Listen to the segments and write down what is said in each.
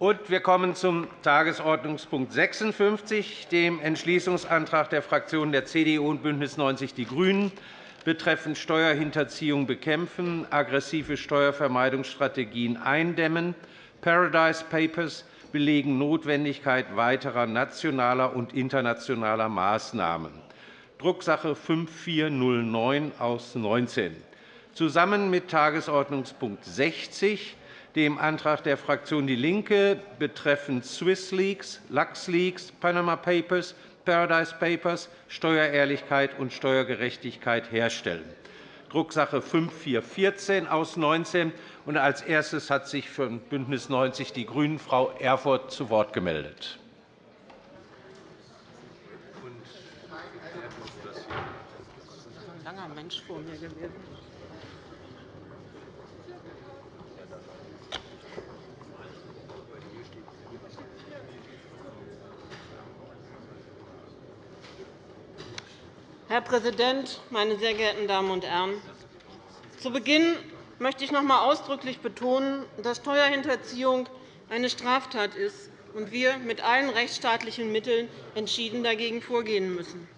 Und wir kommen zum Tagesordnungspunkt 56, dem Entschließungsantrag der Fraktionen der CDU und BÜNDNIS 90 die GRÜNEN betreffend Steuerhinterziehung bekämpfen, aggressive Steuervermeidungsstrategien eindämmen. Paradise Papers belegen Notwendigkeit weiterer nationaler und internationaler Maßnahmen. Drucksache 5409 aus 19. Zusammen mit Tagesordnungspunkt 60 dem Antrag der Fraktion DIE LINKE betreffend Swiss Leaks, Lux Leaks, Panama Papers, Paradise Papers, Steuerehrlichkeit und Steuergerechtigkeit herstellen. Drucksache 5414 aus 19. Und als erstes hat sich für BÜNDNIS 90 die GRÜNEN Frau Erfurth zu Wort gemeldet. Langer Mensch vor mir gewesen. Herr Präsident, meine sehr geehrten Damen und Herren! Zu Beginn möchte ich noch einmal ausdrücklich betonen, dass Steuerhinterziehung eine Straftat ist und wir mit allen rechtsstaatlichen Mitteln entschieden dagegen vorgehen müssen.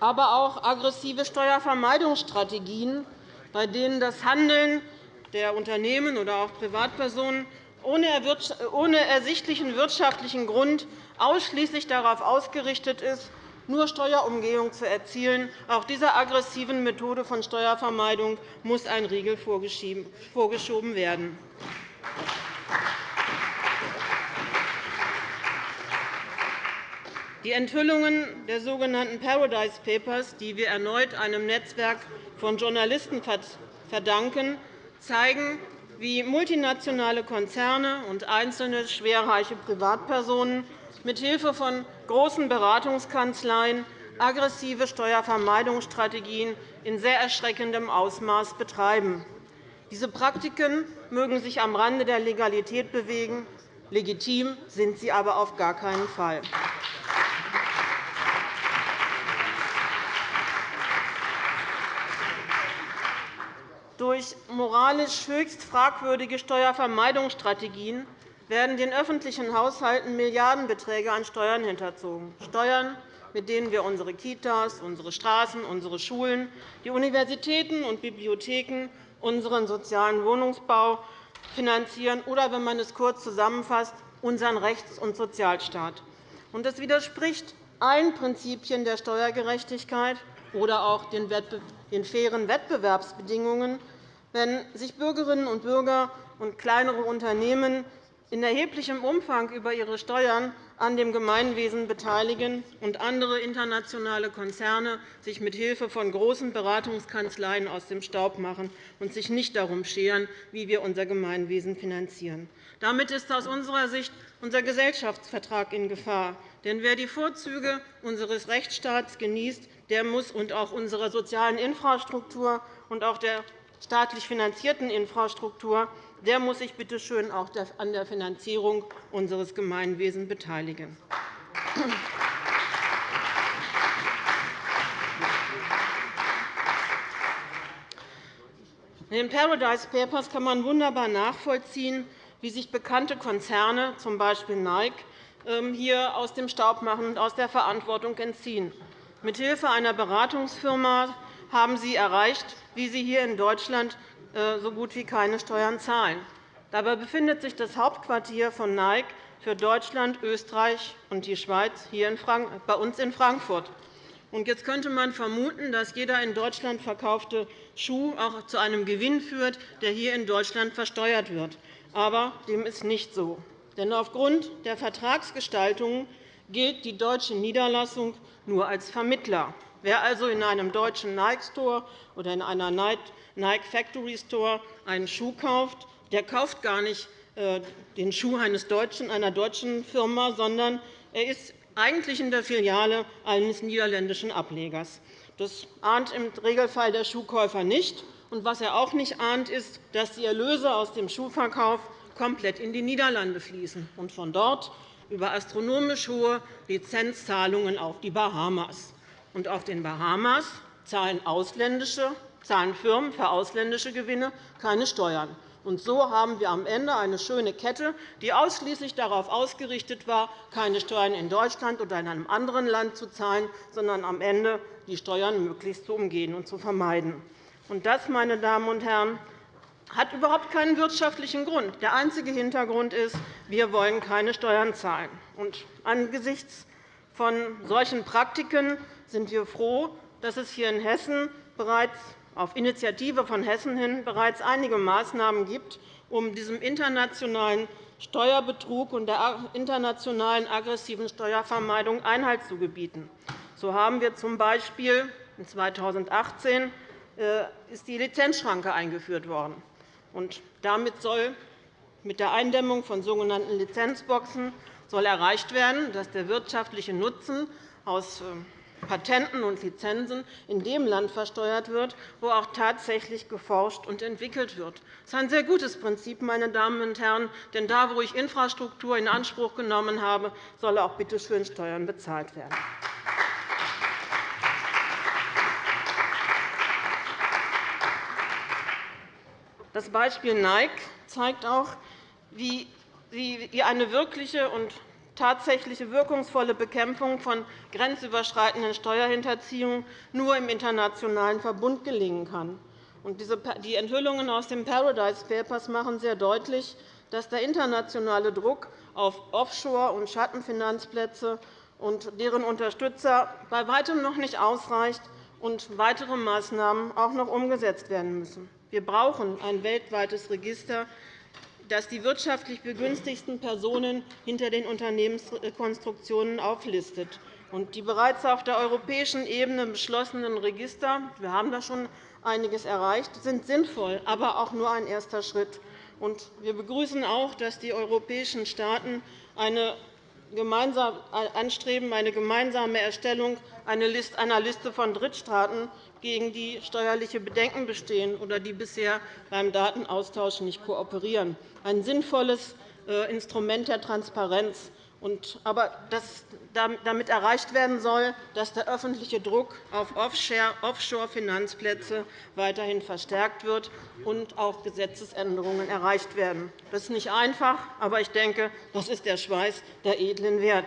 Aber auch aggressive Steuervermeidungsstrategien, bei denen das Handeln der Unternehmen oder auch Privatpersonen ohne ersichtlichen wirtschaftlichen Grund ausschließlich darauf ausgerichtet ist, nur Steuerumgehung zu erzielen. Auch dieser aggressiven Methode von Steuervermeidung muss ein Riegel vorgeschoben werden. Die Enthüllungen der sogenannten Paradise Papers, die wir erneut einem Netzwerk von Journalisten verdanken, zeigen, wie multinationale Konzerne und einzelne schwerreiche Privatpersonen mithilfe von großen Beratungskanzleien aggressive Steuervermeidungsstrategien in sehr erschreckendem Ausmaß betreiben. Diese Praktiken mögen sich am Rande der Legalität bewegen. Legitim sind sie aber auf gar keinen Fall. Durch moralisch höchst fragwürdige Steuervermeidungsstrategien werden den öffentlichen Haushalten Milliardenbeträge an Steuern hinterzogen, Steuern, mit denen wir unsere Kitas, unsere Straßen, unsere Schulen, die Universitäten und Bibliotheken, unseren sozialen Wohnungsbau finanzieren oder, wenn man es kurz zusammenfasst, unseren Rechts- und Sozialstaat. Das widerspricht allen Prinzipien der Steuergerechtigkeit oder auch den fairen Wettbewerbsbedingungen, wenn sich Bürgerinnen und Bürger und kleinere Unternehmen in erheblichem Umfang über ihre Steuern an dem Gemeinwesen beteiligen und andere internationale Konzerne sich mit Hilfe von großen Beratungskanzleien aus dem Staub machen und sich nicht darum scheren, wie wir unser Gemeinwesen finanzieren. Damit ist aus unserer Sicht unser Gesellschaftsvertrag in Gefahr. Denn wer die Vorzüge unseres Rechtsstaats genießt, der muss und auch unserer sozialen Infrastruktur und auch der staatlich finanzierten Infrastruktur, der muss sich bitte schön auch an der Finanzierung unseres Gemeinwesens beteiligen. In den Paradise Papers kann man wunderbar nachvollziehen, wie sich bekannte Konzerne, z. B. Nike, ähm, hier aus dem Staub machen und aus der Verantwortung entziehen. Mithilfe einer Beratungsfirma haben Sie erreicht, wie Sie hier in Deutschland äh, so gut wie keine Steuern zahlen. Dabei befindet sich das Hauptquartier von Nike für Deutschland, Österreich und die Schweiz hier bei uns in Frankfurt. Jetzt könnte man vermuten, dass jeder in Deutschland verkaufte Schuh auch zu einem Gewinn führt, der hier in Deutschland versteuert wird. Aber dem ist nicht so. Denn aufgrund der Vertragsgestaltung gilt die deutsche Niederlassung nur als Vermittler. Wer also in einem deutschen Nike Store oder in einer Nike Factory Store einen Schuh kauft, der kauft gar nicht äh, den Schuh einer deutschen Firma, sondern er ist eigentlich in der Filiale eines niederländischen Ablegers. Das ahnt im Regelfall der Schuhkäufer nicht. Und was er auch nicht ahnt, ist, dass die Erlöse aus dem Schuhverkauf komplett in die Niederlande fließen und von dort über astronomisch hohe Lizenzzahlungen auf die Bahamas. Und auf den Bahamas zahlen ausländische zahlen Firmen für ausländische Gewinne keine Steuern. Und so haben wir am Ende eine schöne Kette, die ausschließlich darauf ausgerichtet war, keine Steuern in Deutschland oder in einem anderen Land zu zahlen, sondern am Ende die Steuern möglichst zu umgehen und zu vermeiden. Und das, meine Damen und Herren, hat überhaupt keinen wirtschaftlichen Grund. Der einzige Hintergrund ist, wir wollen keine Steuern zahlen. Und angesichts von solchen Praktiken sind wir froh, dass es hier in Hessen bereits auf Initiative von Hessen hin bereits einige Maßnahmen gibt, um diesem internationalen Steuerbetrug und der internationalen aggressiven Steuervermeidung Einhalt zu gebieten. So haben wir z. B. 2018 äh, ist die Lizenzschranke eingeführt worden. Damit soll mit der Eindämmung von sogenannten Lizenzboxen soll erreicht werden, dass der wirtschaftliche Nutzen aus äh, Patenten und Lizenzen in dem Land versteuert wird, wo auch tatsächlich geforscht und entwickelt wird. Das ist ein sehr gutes Prinzip, meine Damen und Herren, denn da, wo ich Infrastruktur in Anspruch genommen habe, soll auch bitte schön Steuern bezahlt werden. Das Beispiel Nike zeigt auch, wie eine wirkliche und tatsächliche wirkungsvolle Bekämpfung von grenzüberschreitenden Steuerhinterziehungen nur im internationalen Verbund gelingen kann. Die Enthüllungen aus den Paradise Papers machen sehr deutlich, dass der internationale Druck auf Offshore- und Schattenfinanzplätze und deren Unterstützer bei weitem noch nicht ausreicht und weitere Maßnahmen auch noch umgesetzt werden müssen. Wir brauchen ein weltweites Register das die wirtschaftlich begünstigsten Personen hinter den Unternehmenskonstruktionen auflistet. Die bereits auf der europäischen Ebene beschlossenen Register – wir haben da schon einiges erreicht – sind sinnvoll, aber auch nur ein erster Schritt. Wir begrüßen auch, dass die europäischen Staaten eine anstreben, eine gemeinsame Erstellung einer Liste von Drittstaaten, gegen die steuerliche Bedenken bestehen oder die bisher beim Datenaustausch nicht kooperieren. Ein sinnvolles äh, Instrument der Transparenz aber damit erreicht werden soll, dass der öffentliche Druck auf Offshore-Finanzplätze weiterhin verstärkt wird und auch Gesetzesänderungen erreicht werden. Das ist nicht einfach, aber ich denke, das ist der Schweiß der edlen Wert.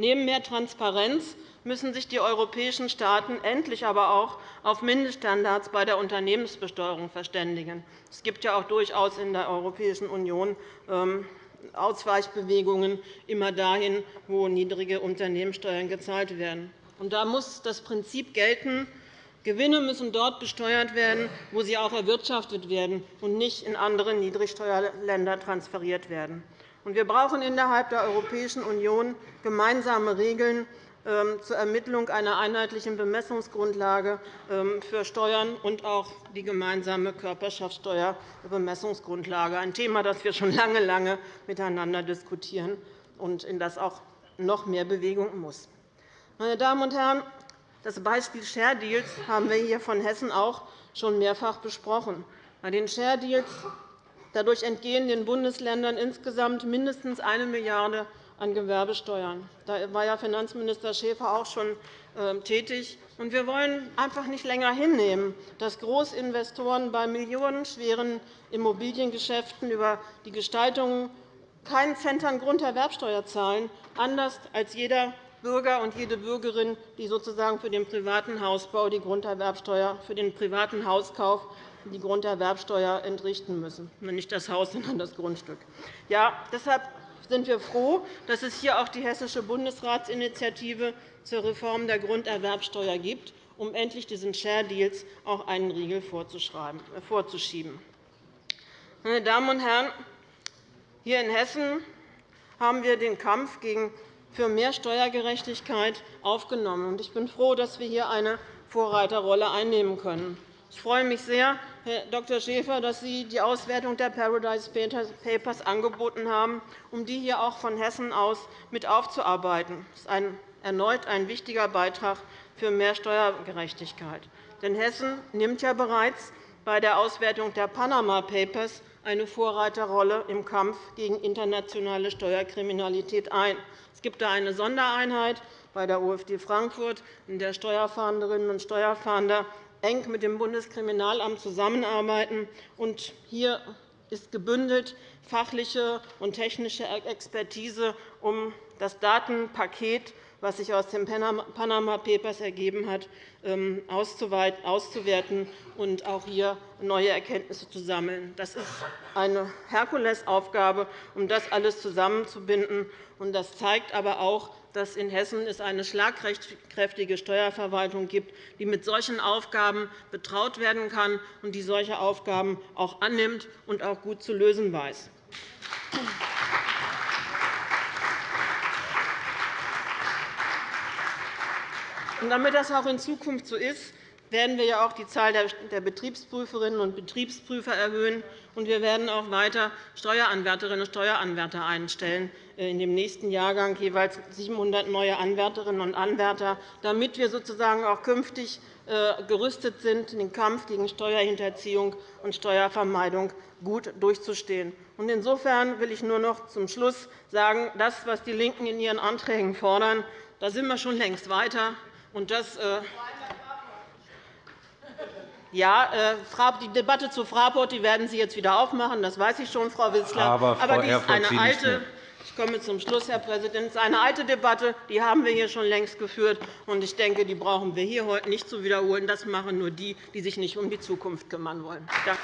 Neben mehr Transparenz müssen sich die europäischen Staaten endlich aber auch auf Mindeststandards bei der Unternehmensbesteuerung verständigen. Es gibt ja auch durchaus in der Europäischen Union ähm, Ausweichbewegungen immer dahin, wo niedrige Unternehmenssteuern gezahlt werden. da muss das Prinzip gelten, Gewinne müssen dort besteuert werden, wo sie auch erwirtschaftet werden und nicht in andere Niedrigsteuerländer transferiert werden. Wir brauchen innerhalb der Europäischen Union gemeinsame Regeln ähm, zur Ermittlung einer einheitlichen Bemessungsgrundlage ähm, für Steuern und auch die gemeinsame Körperschaftssteuerbemessungsgrundlage, ein Thema, das wir schon lange, lange miteinander diskutieren und in das auch noch mehr Bewegung muss. Meine Damen und Herren, das Beispiel Share Deals haben wir hier von Hessen auch schon mehrfach besprochen. Bei den Share Deals dadurch entgehen den Bundesländern insgesamt mindestens 1 Milliarde € an Gewerbesteuern. Da war ja Finanzminister Schäfer auch schon ähm, tätig. Wir wollen einfach nicht länger hinnehmen, dass Großinvestoren bei millionenschweren Immobiliengeschäften über die Gestaltung keinen Cent an Grunderwerbsteuer zahlen, anders als jeder Bürger und jede Bürgerin, die sozusagen für den privaten Hausbau die Grunderwerbsteuer, für den privaten Hauskauf die Grunderwerbsteuer entrichten müssen. Nicht das Haus, sondern das Grundstück. Ja, deshalb sind wir froh, dass es hier auch die Hessische Bundesratsinitiative zur Reform der Grunderwerbsteuer gibt, um endlich diesen Share Deals auch einen Riegel äh, vorzuschieben. Meine Damen und Herren, hier in Hessen haben wir den Kampf für mehr Steuergerechtigkeit aufgenommen. Ich bin froh, dass wir hier eine Vorreiterrolle einnehmen können. Ich freue mich sehr, Herr Dr. Schäfer, dass Sie die Auswertung der Paradise Papers angeboten haben, um die hier auch von Hessen aus mit aufzuarbeiten. Das ist erneut ein wichtiger Beitrag für mehr Steuergerechtigkeit. Denn Hessen nimmt ja bereits bei der Auswertung der Panama Papers eine Vorreiterrolle im Kampf gegen internationale Steuerkriminalität ein. Es gibt da eine Sondereinheit bei der OFD Frankfurt, in der Steuerfahnderinnen und Steuerfahnder eng mit dem Bundeskriminalamt zusammenarbeiten. Hier ist gebündelt fachliche und technische Expertise, um das Datenpaket was sich aus den Panama Papers ergeben hat, ähm, auszuwerten und auch hier neue Erkenntnisse zu sammeln. Das ist eine Herkulesaufgabe, um das alles zusammenzubinden. Das zeigt aber auch, dass in Hessen es eine schlagkräftige Steuerverwaltung gibt, die mit solchen Aufgaben betraut werden kann und die solche Aufgaben auch annimmt und auch gut zu lösen weiß. damit das auch in Zukunft so ist, werden wir ja auch die Zahl der Betriebsprüferinnen und Betriebsprüfer erhöhen. Und wir werden auch weiter Steueranwärterinnen und Steueranwärter einstellen, äh, in dem nächsten Jahrgang jeweils 700 neue Anwärterinnen und Anwärter, damit wir sozusagen auch künftig äh, gerüstet sind, den Kampf gegen Steuerhinterziehung und Steuervermeidung gut durchzustehen. Insofern will ich nur noch zum Schluss sagen, das, was die LINKEN in ihren Anträgen fordern, da sind wir schon längst weiter. Und das, äh, ja, äh, die Debatte zu Fraport die werden Sie jetzt wieder aufmachen, das weiß ich schon, Frau Wissler. Aber, Frau Aber dies ist eine alte, ich komme zum Schluss, Herr Präsident. Es ist eine alte Debatte, die haben wir hier schon längst geführt. Und ich denke, die brauchen wir hier heute nicht zu wiederholen. Das machen nur die, die sich nicht um die Zukunft kümmern wollen. Danke.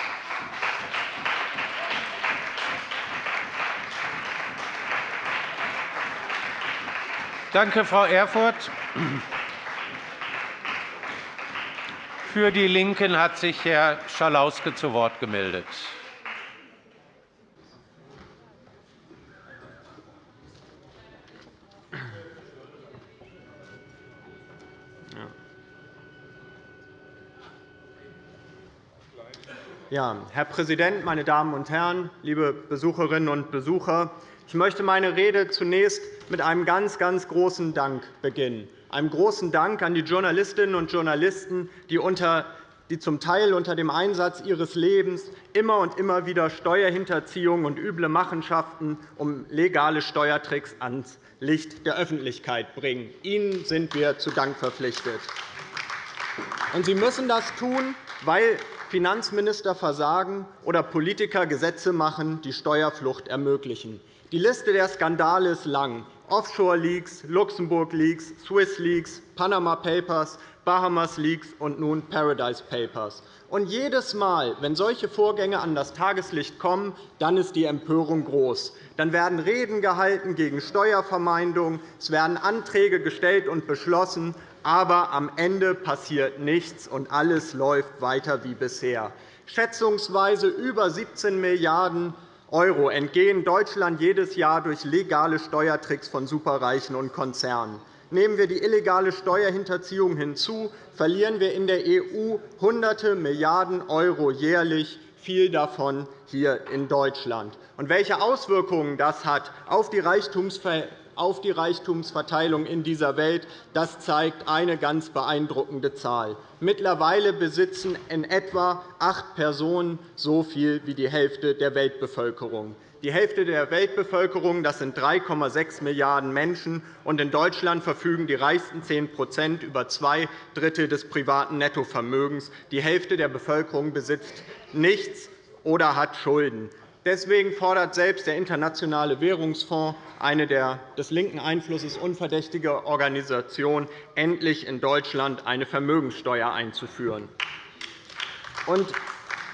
Danke, Frau Erfurth. Für die LINKEN hat sich Herr Schalauske zu Wort gemeldet. Ja, Herr Präsident, meine Damen und Herren, liebe Besucherinnen und Besucher! Ich möchte meine Rede zunächst mit einem ganz, ganz großen Dank beginnen einem großen Dank an die Journalistinnen und Journalisten, die, unter, die zum Teil unter dem Einsatz ihres Lebens immer und immer wieder Steuerhinterziehung und üble Machenschaften um legale Steuertricks ans Licht der Öffentlichkeit bringen. Ihnen sind wir zu Dank verpflichtet. Und Sie müssen das tun, weil Finanzminister versagen oder Politiker Gesetze machen, die Steuerflucht ermöglichen. Die Liste der Skandale ist lang. Offshore-Leaks, Luxemburg-Leaks, Swiss-Leaks, Panama Papers, Bahamas-Leaks und nun Paradise Papers. Und jedes Mal, wenn solche Vorgänge an das Tageslicht kommen, dann ist die Empörung groß. Dann werden Reden gehalten gegen Steuervermeidung, es werden Anträge gestellt und beschlossen, aber am Ende passiert nichts, und alles läuft weiter wie bisher. Schätzungsweise über 17 Milliarden € entgehen Deutschland jedes Jahr durch legale Steuertricks von Superreichen und Konzernen. Nehmen wir die illegale Steuerhinterziehung hinzu, verlieren wir in der EU Hunderte Milliarden € jährlich, viel davon hier in Deutschland. Und welche Auswirkungen das hat auf die Reichtumsverhältnisse auf die Reichtumsverteilung in dieser Welt, das zeigt eine ganz beeindruckende Zahl. Mittlerweile besitzen in etwa acht Personen so viel wie die Hälfte der Weltbevölkerung. Die Hälfte der Weltbevölkerung das sind 3,6 Milliarden Menschen, und in Deutschland verfügen die reichsten 10% über zwei Drittel des privaten Nettovermögens. Die Hälfte der Bevölkerung besitzt nichts oder hat Schulden. Deswegen fordert selbst der Internationale Währungsfonds, eine der des linken Einflusses unverdächtige Organisation, endlich in Deutschland eine Vermögenssteuer einzuführen.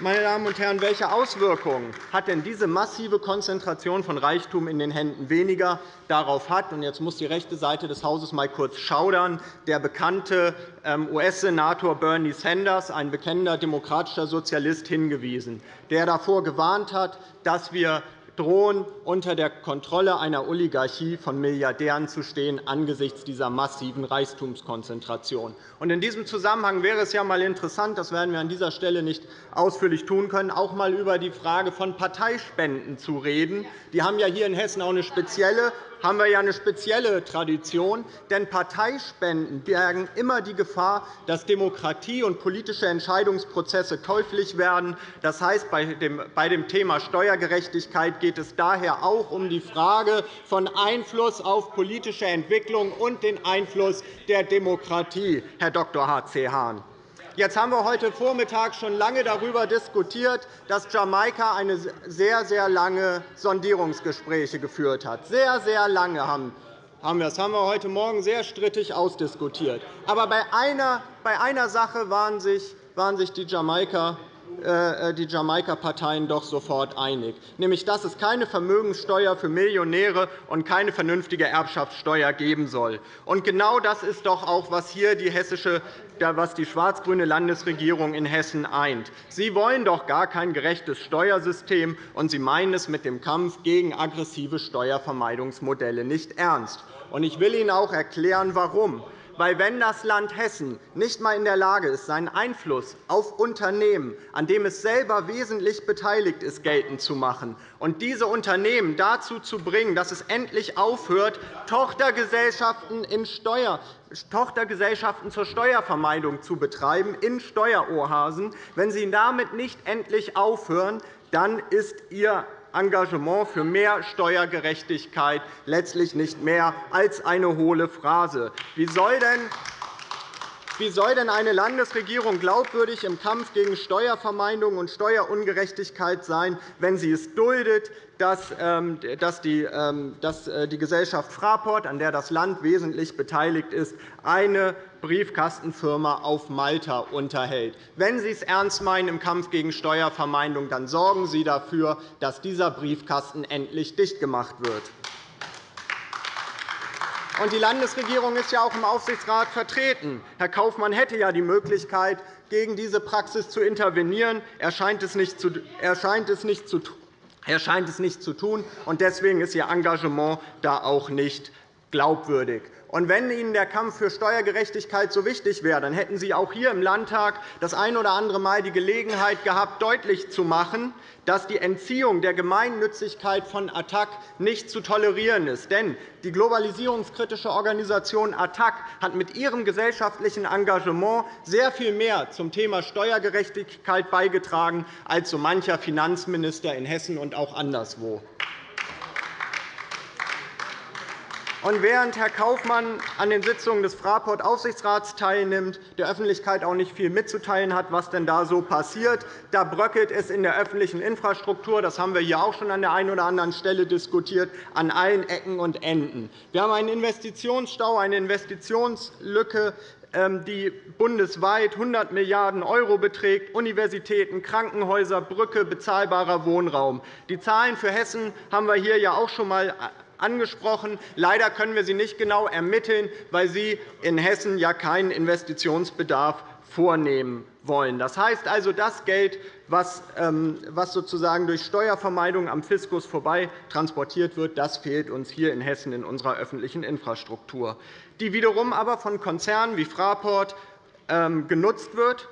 Meine Damen und Herren, welche Auswirkungen hat denn diese massive Konzentration von Reichtum in den Händen weniger? Darauf hat, und jetzt muss die rechte Seite des Hauses mal kurz schaudern, der bekannte ähm, US-Senator Bernie Sanders, ein bekennender demokratischer Sozialist, hingewiesen, der davor gewarnt hat, dass wir drohen, unter der Kontrolle einer Oligarchie von Milliardären zu stehen angesichts dieser massiven Reichtumskonzentration. In diesem Zusammenhang wäre es ja einmal interessant, das werden wir an dieser Stelle nicht ausführlich tun können, auch einmal über die Frage von Parteispenden zu reden. Die haben ja hier in Hessen auch eine spezielle haben wir ja eine spezielle Tradition. Denn Parteispenden bergen immer die Gefahr, dass Demokratie und politische Entscheidungsprozesse käuflich werden. Das heißt, bei dem Thema Steuergerechtigkeit geht es daher auch um die Frage von Einfluss auf politische Entwicklung und den Einfluss der Demokratie, Herr Dr. H.C. Hahn. Jetzt haben wir heute Vormittag schon lange darüber diskutiert, dass Jamaika eine sehr, sehr lange Sondierungsgespräche geführt hat. Sehr, sehr lange haben wir. Das haben wir heute Morgen sehr strittig ausdiskutiert. Aber bei einer, bei einer Sache waren sich, waren sich die Jamaika die Jamaika-Parteien doch sofort einig, nämlich dass es keine Vermögenssteuer für Millionäre und keine vernünftige Erbschaftssteuer geben soll. Und genau das ist doch auch, was hier die hessische was die schwarz-grüne Landesregierung in Hessen eint. Sie wollen doch gar kein gerechtes Steuersystem, und Sie meinen es mit dem Kampf gegen aggressive Steuervermeidungsmodelle nicht ernst. Ich will Ihnen auch erklären, warum. Weil, wenn das Land Hessen nicht einmal in der Lage ist, seinen Einfluss auf Unternehmen, an dem es selber wesentlich beteiligt ist, geltend zu machen und diese Unternehmen dazu zu bringen, dass es endlich aufhört, Tochtergesellschaften, in Steuer, Tochtergesellschaften zur Steuervermeidung zu betreiben in Steueroasen, wenn Sie damit nicht endlich aufhören, dann ist Ihr Engagement für mehr Steuergerechtigkeit letztlich nicht mehr als eine hohle Phrase. Wie soll denn wie soll denn eine Landesregierung glaubwürdig im Kampf gegen Steuervermeidung und Steuerungerechtigkeit sein, wenn sie es duldet, dass ähm, ähm, äh, die Gesellschaft Fraport, an der das Land wesentlich beteiligt ist, eine Briefkastenfirma auf Malta unterhält? Wenn Sie es ernst meinen im Kampf gegen Steuervermeidung, dann sorgen Sie dafür, dass dieser Briefkasten endlich dicht gemacht wird. Die Landesregierung ist ja auch im Aufsichtsrat vertreten. Herr Kaufmann hätte ja die Möglichkeit, gegen diese Praxis zu intervenieren. Er scheint es nicht zu, er er scheint es nicht zu tun, und deswegen ist Ihr Engagement da auch nicht glaubwürdig. Und wenn Ihnen der Kampf für Steuergerechtigkeit so wichtig wäre, dann hätten Sie auch hier im Landtag das ein oder andere Mal die Gelegenheit gehabt, deutlich zu machen, dass die Entziehung der Gemeinnützigkeit von ATTAC nicht zu tolerieren ist. Denn die globalisierungskritische Organisation ATTAC hat mit ihrem gesellschaftlichen Engagement sehr viel mehr zum Thema Steuergerechtigkeit beigetragen als so mancher Finanzminister in Hessen und auch anderswo. Und während Herr Kaufmann an den Sitzungen des Fraport-Aufsichtsrats teilnimmt, der Öffentlichkeit auch nicht viel mitzuteilen hat, was denn da so passiert, da bröckelt es in der öffentlichen Infrastruktur. Das haben wir hier auch schon an der einen oder anderen Stelle diskutiert, an allen Ecken und Enden. Wir haben einen Investitionsstau, eine Investitionslücke, ähm, die bundesweit 100 Milliarden € beträgt, Universitäten, Krankenhäuser, Brücke, bezahlbarer Wohnraum. Die Zahlen für Hessen haben wir hier ja auch schon einmal angesprochen. Leider können wir sie nicht genau ermitteln, weil Sie in Hessen ja keinen Investitionsbedarf vornehmen wollen. Das heißt also, das Geld, ähm, was sozusagen durch Steuervermeidung am Fiskus vorbei transportiert wird, das fehlt uns hier in Hessen in unserer öffentlichen Infrastruktur, die wiederum aber von Konzernen wie Fraport ähm, genutzt wird,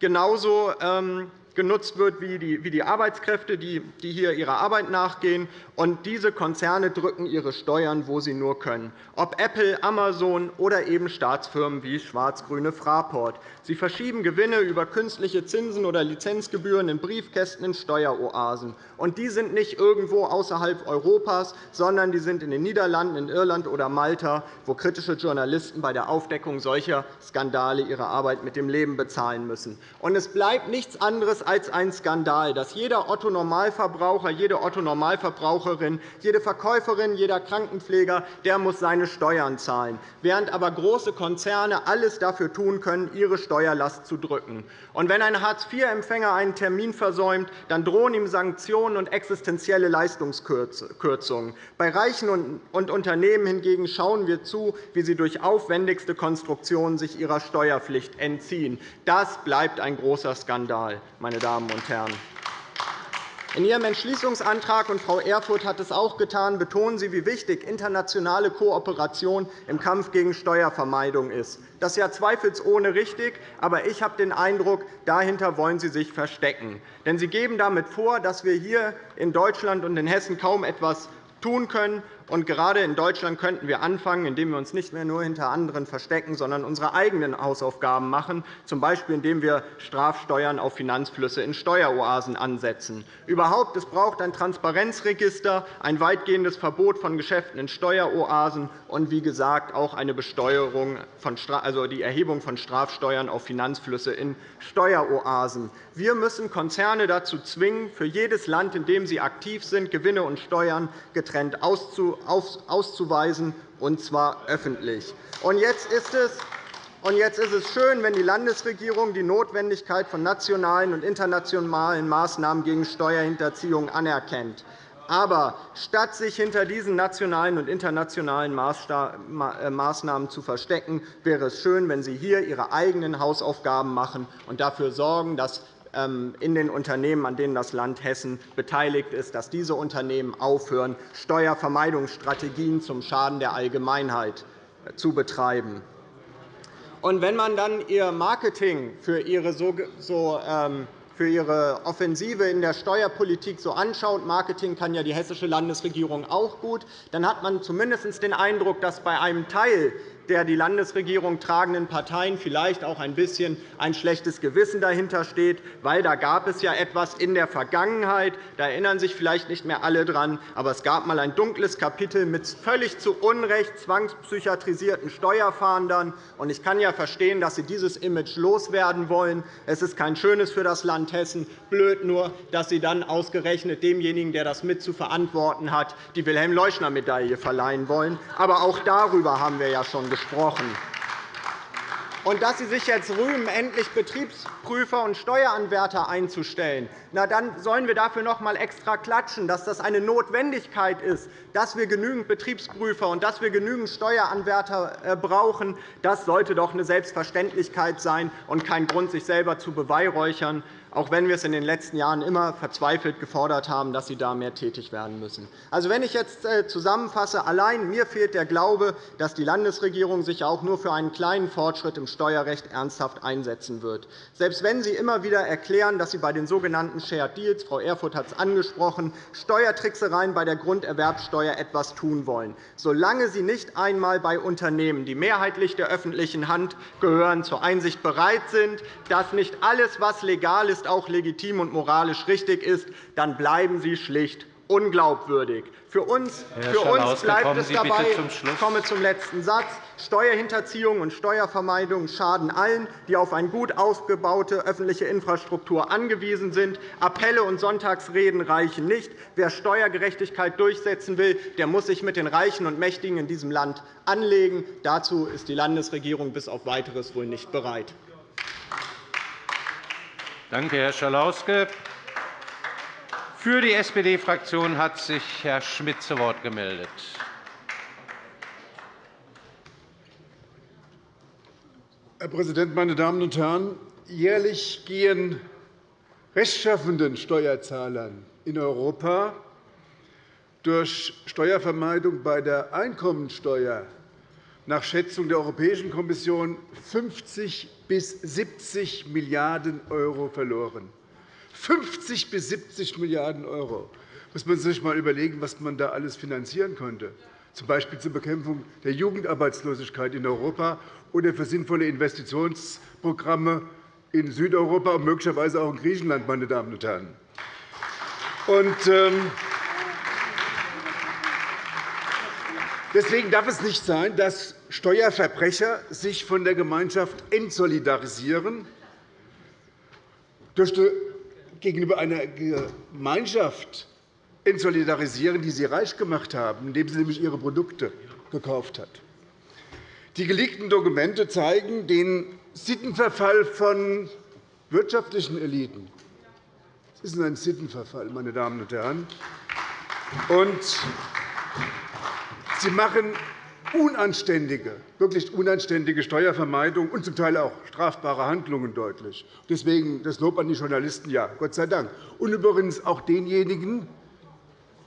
genauso ähm, genutzt wird wie die Arbeitskräfte, die hier ihrer Arbeit nachgehen. Und diese Konzerne drücken ihre Steuern, wo sie nur können, ob Apple, Amazon oder eben Staatsfirmen wie schwarz-grüne Fraport. Sie verschieben Gewinne über künstliche Zinsen oder Lizenzgebühren in Briefkästen in Steueroasen. Und die sind nicht irgendwo außerhalb Europas, sondern die sind in den Niederlanden, in Irland oder Malta, wo kritische Journalisten bei der Aufdeckung solcher Skandale ihre Arbeit mit dem Leben bezahlen müssen. Und es bleibt nichts anderes als ein Skandal, dass jeder Otto-Normalverbraucher, jede Otto-Normalverbraucherin, jede Verkäuferin, jeder Krankenpfleger der muss seine Steuern zahlen, während aber große Konzerne alles dafür tun können, ihre Steuerlast zu drücken. Und wenn ein Hartz-IV-Empfänger einen Termin versäumt, dann drohen ihm Sanktionen und existenzielle Leistungskürzungen. Bei Reichen und Unternehmen hingegen schauen wir zu, wie sie durch aufwendigste Konstruktionen sich ihrer Steuerpflicht entziehen. Das bleibt ein großer Skandal, meine Damen und Herren. In Ihrem Entschließungsantrag, und Frau Erfurth hat es auch getan, betonen Sie, wie wichtig internationale Kooperation im Kampf gegen Steuervermeidung ist. Das ist ja zweifelsohne richtig, aber ich habe den Eindruck, dahinter wollen Sie sich verstecken. Denn Sie geben damit vor, dass wir hier in Deutschland und in Hessen kaum etwas tun können Und gerade in Deutschland könnten wir anfangen, indem wir uns nicht mehr nur hinter anderen verstecken, sondern unsere eigenen Hausaufgaben machen, z. B. indem wir Strafsteuern auf Finanzflüsse in Steueroasen ansetzen. Überhaupt, es braucht ein Transparenzregister, ein weitgehendes Verbot von Geschäften in Steueroasen und, wie gesagt, auch eine Besteuerung von, also die Erhebung von Strafsteuern auf Finanzflüsse in Steueroasen. Wir müssen Konzerne dazu zwingen, für jedes Land, in dem sie aktiv sind, Gewinne und Steuern getrennt auszuweisen, und zwar öffentlich. Jetzt ist es jetzt ist es schön, wenn die Landesregierung die Notwendigkeit von nationalen und internationalen Maßnahmen gegen Steuerhinterziehung anerkennt. Aber statt sich hinter diesen nationalen und internationalen äh, Maßnahmen zu verstecken, wäre es schön, wenn Sie hier Ihre eigenen Hausaufgaben machen und dafür sorgen, dass in den Unternehmen, an denen das Land Hessen beteiligt ist, dass diese Unternehmen aufhören, Steuervermeidungsstrategien zum Schaden der Allgemeinheit äh, zu betreiben. Und wenn man dann Ihr Marketing für Ihre so, so ähm, für Ihre Offensive in der Steuerpolitik so anschaut, Marketing kann ja die hessische Landesregierung auch gut, dann hat man zumindest den Eindruck, dass bei einem Teil der die Landesregierung tragenden Parteien vielleicht auch ein bisschen ein schlechtes Gewissen dahinter steht, weil da gab es ja etwas in der Vergangenheit. Da erinnern sich vielleicht nicht mehr alle daran, aber es gab einmal ein dunkles Kapitel mit völlig zu Unrecht zwangspsychiatrisierten Steuerfahndern. Ich kann ja verstehen, dass Sie dieses Image loswerden wollen. Es ist kein schönes für das Land Hessen. Blöd nur, dass Sie dann ausgerechnet demjenigen, der das mit zu verantworten hat, die Wilhelm-Leuschner-Medaille verleihen wollen. Aber auch darüber haben wir ja schon gesprochen. Und dass Sie sich jetzt rühmen, endlich Betriebsprüfer und Steueranwärter einzustellen, na, dann sollen wir dafür noch einmal extra klatschen, dass das eine Notwendigkeit ist, dass wir genügend Betriebsprüfer und dass wir genügend Steueranwärter äh, brauchen. Das sollte doch eine Selbstverständlichkeit sein und kein Grund, sich selber zu beweihräuchern auch wenn wir es in den letzten Jahren immer verzweifelt gefordert haben, dass Sie da mehr tätig werden müssen. Also, wenn ich jetzt äh, zusammenfasse, allein mir fehlt der Glaube, dass die Landesregierung sich auch nur für einen kleinen Fortschritt im Steuerrecht ernsthaft einsetzen wird. Selbst wenn Sie immer wieder erklären, dass Sie bei den sogenannten Shared Deals, Frau Erfurth hat es angesprochen, Steuertricksereien bei der Grunderwerbsteuer etwas tun wollen. Solange Sie nicht einmal bei Unternehmen, die mehrheitlich der öffentlichen Hand gehören, zur Einsicht bereit sind, dass nicht alles, was legal ist, auch legitim und moralisch richtig ist, dann bleiben Sie schlicht unglaubwürdig. Für uns, für uns bleibt es dabei, ich komme zum letzten Satz, Steuerhinterziehung und Steuervermeidung schaden allen, die auf eine gut ausgebaute öffentliche Infrastruktur angewiesen sind. Appelle und Sonntagsreden reichen nicht. Wer Steuergerechtigkeit durchsetzen will, der muss sich mit den Reichen und Mächtigen in diesem Land anlegen. Dazu ist die Landesregierung bis auf Weiteres wohl nicht bereit. Danke, Herr Schalauske. Für die SPD-Fraktion hat sich Herr Schmidt zu Wort gemeldet. Herr Präsident, meine Damen und Herren! Jährlich gehen rechtschaffenden Steuerzahlern in Europa durch Steuervermeidung bei der Einkommensteuer nach Schätzung der Europäischen Kommission 50 bis 70 Milliarden € verloren. 50 bis 70 Milliarden €. Muss man sich einmal überlegen, was man da alles finanzieren könnte, z. B. zur Bekämpfung der Jugendarbeitslosigkeit in Europa oder für sinnvolle Investitionsprogramme in Südeuropa und möglicherweise auch in Griechenland. Meine Damen und Herren. Und, ähm, Deswegen darf es nicht sein, dass Steuerverbrecher sich von der Gemeinschaft entsolidarisieren, gegenüber einer Gemeinschaft entsolidarisieren, die sie reich gemacht haben, indem sie nämlich ihre Produkte gekauft hat. Die geleakten Dokumente zeigen den Sittenverfall von wirtschaftlichen Eliten. Das ist ein Sittenverfall, meine Damen und Herren. Und Sie machen unanständige, wirklich unanständige Steuervermeidung und zum Teil auch strafbare Handlungen deutlich. Deswegen das Lob an die Journalisten, ja, Gott sei Dank. Und übrigens auch denjenigen,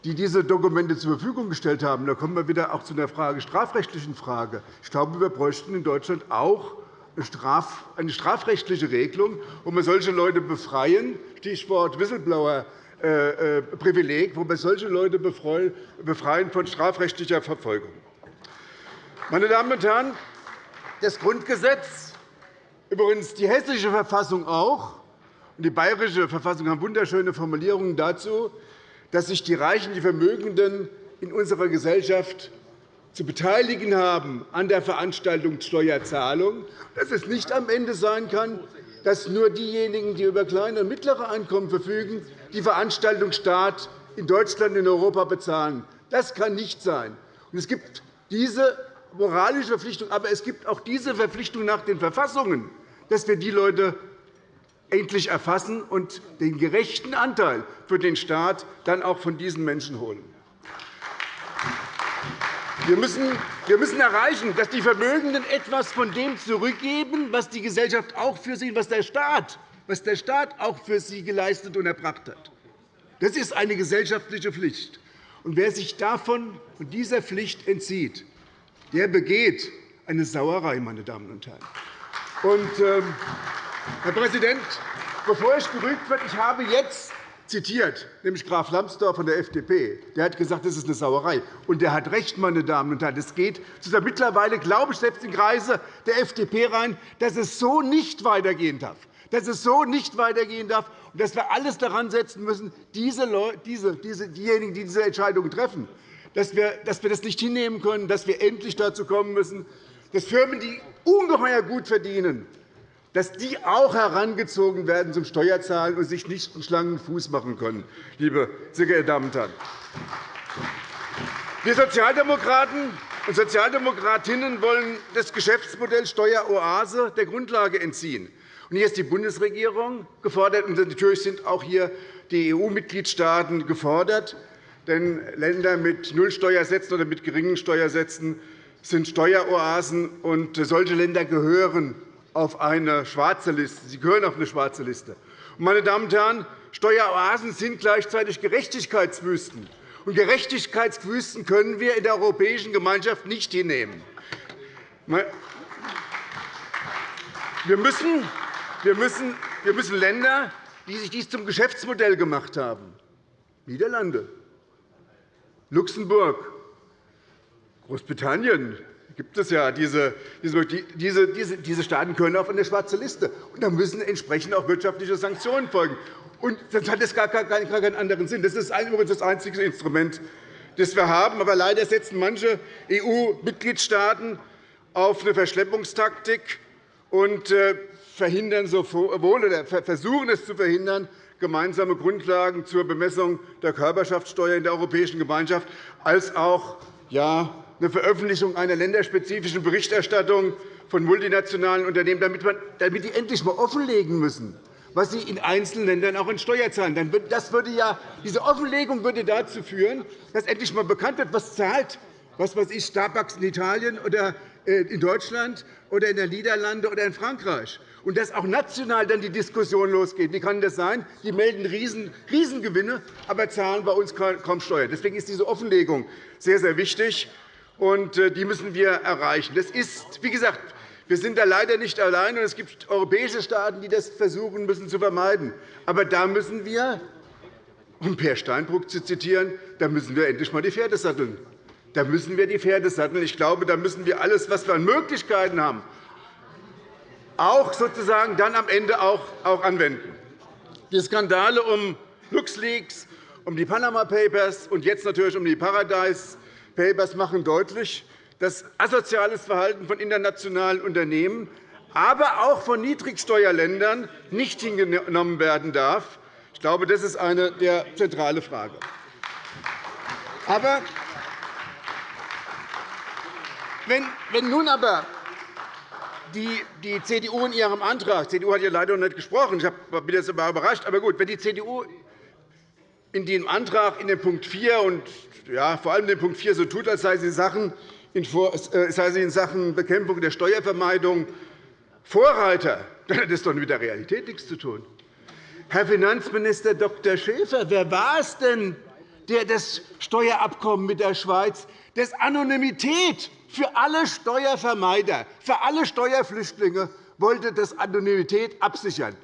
die diese Dokumente zur Verfügung gestellt haben. Da kommen wir wieder auch zu einer Frage, strafrechtlichen Frage. Ich glaube, wir bräuchten in Deutschland auch eine strafrechtliche Regelung, wo wir solche Leute befreien, Stichwort Whistleblower Privileg, wo wir solche Leute befreien von strafrechtlicher Verfolgung. Meine Damen und Herren, das Grundgesetz, übrigens die hessische Verfassung auch, und die bayerische Verfassung haben wunderschöne Formulierungen dazu, dass sich die Reichen, die Vermögenden in unserer Gesellschaft zu beteiligen haben an der Veranstaltungssteuerzahlung, dass es nicht am Ende sein kann, dass nur diejenigen, die über kleine und mittlere Einkommen verfügen, die Veranstaltungsstaat in Deutschland und in Europa bezahlen. Das kann nicht sein. Es gibt diese moralische Verpflichtung, aber es gibt auch diese Verpflichtung nach den Verfassungen, dass wir die Leute endlich erfassen und den gerechten Anteil für den Staat dann auch von diesen Menschen holen. Wir müssen, wir müssen erreichen, dass die Vermögenden etwas von dem zurückgeben, was die Gesellschaft auch für sie, was der Staat, was der Staat auch für sie geleistet und erbracht hat. Das ist eine gesellschaftliche Pflicht. Und wer sich davon und dieser Pflicht entzieht, der begeht eine Sauerei, meine Damen und Herren. Und, ähm, Herr Präsident, bevor ich gerügt werde, ich habe jetzt zitiert, nämlich Graf Lambsdorff von der FDP. Der hat gesagt, das ist eine Sauerei. Und der hat recht, meine Damen und Herren. Es geht mittlerweile, glaube ich, selbst in Kreise der FDP rein, dass es so nicht weitergehen darf. Dass es so nicht weitergehen darf und dass wir alles daran setzen müssen, diese Leute, diese, diese, diejenigen, die diese Entscheidungen treffen, dass wir, dass wir das nicht hinnehmen können, dass wir endlich dazu kommen müssen, dass Firmen, die ungeheuer gut verdienen, dass die auch herangezogen werden zum Steuerzahlen und sich nicht einen schlangen Fuß machen können, liebe sehr geehrte Damen und Herren. Wir Sozialdemokraten und Sozialdemokratinnen wollen das Geschäftsmodell Steueroase der Grundlage entziehen. hier ist die Bundesregierung gefordert, und natürlich sind auch hier die EU-Mitgliedstaaten gefordert. Denn Länder mit Nullsteuersätzen oder mit geringen Steuersätzen sind Steueroasen, und solche Länder gehören auf eine schwarze Liste. Sie gehören auf eine schwarze Liste. Meine Damen und Herren, Steueroasen sind gleichzeitig Gerechtigkeitswüsten. Und Gerechtigkeitswüsten können wir in der Europäischen Gemeinschaft nicht hinnehmen. Wir müssen, wir müssen, wir müssen Länder, die sich dies zum Geschäftsmodell gemacht haben, Niederlande, Luxemburg, Großbritannien, gibt es ja diese, diese, diese, diese Staaten können auf eine schwarze Liste. Und da müssen entsprechend auch wirtschaftliche Sanktionen folgen. Und sonst hat es gar, gar, gar keinen anderen Sinn. Das ist übrigens das einzige Instrument, das wir haben. Aber leider setzen manche EU-Mitgliedstaaten auf eine Verschleppungstaktik und äh, verhindern sowohl oder versuchen es zu verhindern, gemeinsame Grundlagen zur Bemessung der Körperschaftssteuer in der Europäischen Gemeinschaft als auch ja, eine Veröffentlichung einer länderspezifischen Berichterstattung von multinationalen Unternehmen, damit, man, damit die endlich einmal offenlegen müssen, was sie in einzelnen Ländern auch in Steuer zahlen. Das würde ja, diese Offenlegung würde dazu führen, dass endlich einmal bekannt wird, was zahlt was weiß ich, Starbucks in Italien oder äh, in Deutschland oder in den Niederlanden oder in Frankreich. Und dass auch national dann die Diskussion losgeht. Wie kann das sein? Die melden Riesengewinne, aber zahlen bei uns kaum Steuern. Deswegen ist diese Offenlegung sehr, sehr wichtig und äh, die müssen wir erreichen. Das ist, wie gesagt, wir sind da leider nicht allein, und es gibt europäische Staaten, die das versuchen müssen zu vermeiden. Aber da müssen wir, um Per Steinbrück zu zitieren, da müssen wir endlich einmal die Pferde satteln. Da müssen wir die Pferde satteln. Ich glaube, da müssen wir alles, was wir an Möglichkeiten haben, auch sozusagen dann am Ende auch anwenden. Die Skandale um LuxLeaks, um die Panama Papers und jetzt natürlich um die Paradise Papers machen deutlich, dass asoziales Verhalten von internationalen Unternehmen, aber auch von Niedrigsteuerländern nicht hingenommen werden darf. Ich glaube, das ist eine der zentralen Fragen. Aber wenn nun aber die, CDU in ihrem Antrag, die CDU hat ja leider noch nicht gesprochen, ich bin jetzt überrascht, aber gut, wenn die CDU in dem Antrag in dem Punkt 4 und ja, vor allem in dem Punkt 4 so tut, als sei sie, Sachen in, äh, sei sie in Sachen Bekämpfung der Steuervermeidung Vorreiter, dann hat das doch mit der Realität nichts zu tun. Herr Finanzminister Dr. Schäfer, wer war es denn, der das Steuerabkommen mit der Schweiz, das Anonymität für alle Steuervermeider, für alle Steuerflüchtlinge wollte das Anonymität absichern?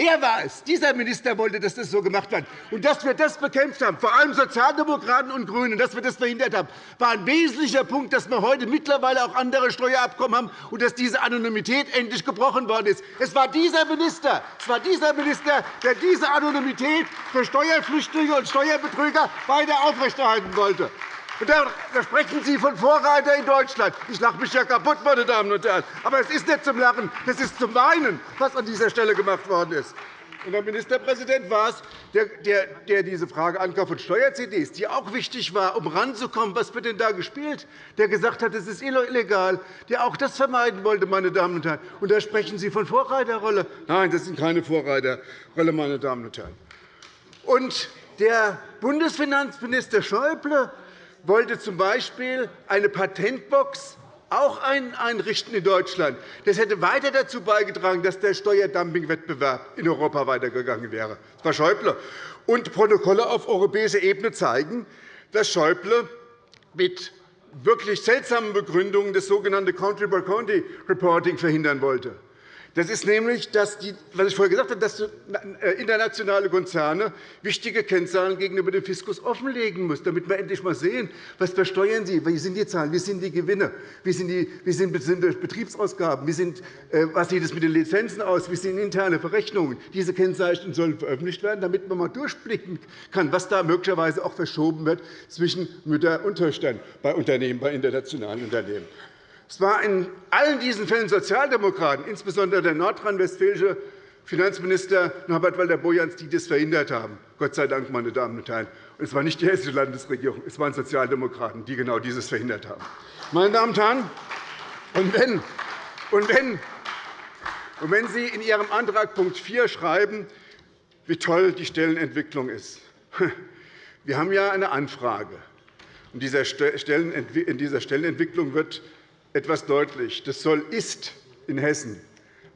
Er war es. Dieser Minister wollte, dass das so gemacht wird. Und dass wir das bekämpft haben, vor allem Sozialdemokraten und GRÜNE, dass wir das verhindert haben, war ein wesentlicher Punkt, dass wir heute mittlerweile auch andere Steuerabkommen haben und dass diese Anonymität endlich gebrochen worden ist. Es war dieser Minister, es war dieser Minister der diese Anonymität für Steuerflüchtlinge und Steuerbetrüger weiter aufrechterhalten wollte. Und da sprechen Sie von Vorreiter in Deutschland. Ich lache mich ja kaputt, meine Damen und Herren. Aber es ist nicht zum Lachen, es ist zum Weinen, was an dieser Stelle gemacht worden ist. Und der Ministerpräsident war es, der, der diese Frage Ankauf von Steuer-CDs, die auch wichtig war, um ranzukommen, was wird denn da gespielt, der gesagt hat, es ist illegal, der auch das vermeiden wollte. Meine Damen und Herren. Und da sprechen Sie von Vorreiterrolle. Nein, das sind keine Vorreiterrolle, meine Damen und Herren. Und der Bundesfinanzminister Schäuble wollte z.B. eine Patentbox auch einrichten in Deutschland. Das hätte weiter dazu beigetragen, dass der Steuerdumpingwettbewerb in Europa weitergegangen wäre. Das war Schäuble. Und Protokolle auf europäischer Ebene zeigen, dass Schäuble mit wirklich seltsamen Begründungen das sogenannte Country-by-Country-Reporting verhindern wollte. Das ist nämlich, dass die, was ich vorher gesagt habe, dass äh, internationale Konzerne wichtige Kennzahlen gegenüber dem Fiskus offenlegen müssen, damit wir endlich einmal sehen, was versteuern sie, wie sind die Zahlen, wie sind die Gewinne, wie sind die wie sind Betriebsausgaben, wie sind, äh, was sieht es mit den Lizenzen aus, wie sind interne Verrechnungen. Diese Kennzeichen sollen veröffentlicht werden, damit man einmal durchblicken kann, was da möglicherweise auch verschoben wird zwischen Mütter und Töchtern bei Unternehmen, bei internationalen Unternehmen. Es war in allen diesen Fällen Sozialdemokraten, insbesondere der nordrhein-westfälische Finanzminister Norbert Walter-Borjans, die das verhindert haben. Gott sei Dank, meine Damen und Herren. es war nicht die Hessische Landesregierung, es waren Sozialdemokraten, die genau dieses verhindert haben. Meine Damen und Herren, und wenn, und wenn, und wenn Sie in Ihrem Antrag Punkt 4 schreiben, wie toll die Stellenentwicklung ist, wir haben ja eine Anfrage. In dieser Stellenentwicklung wird etwas deutlich. Das soll ist in Hessen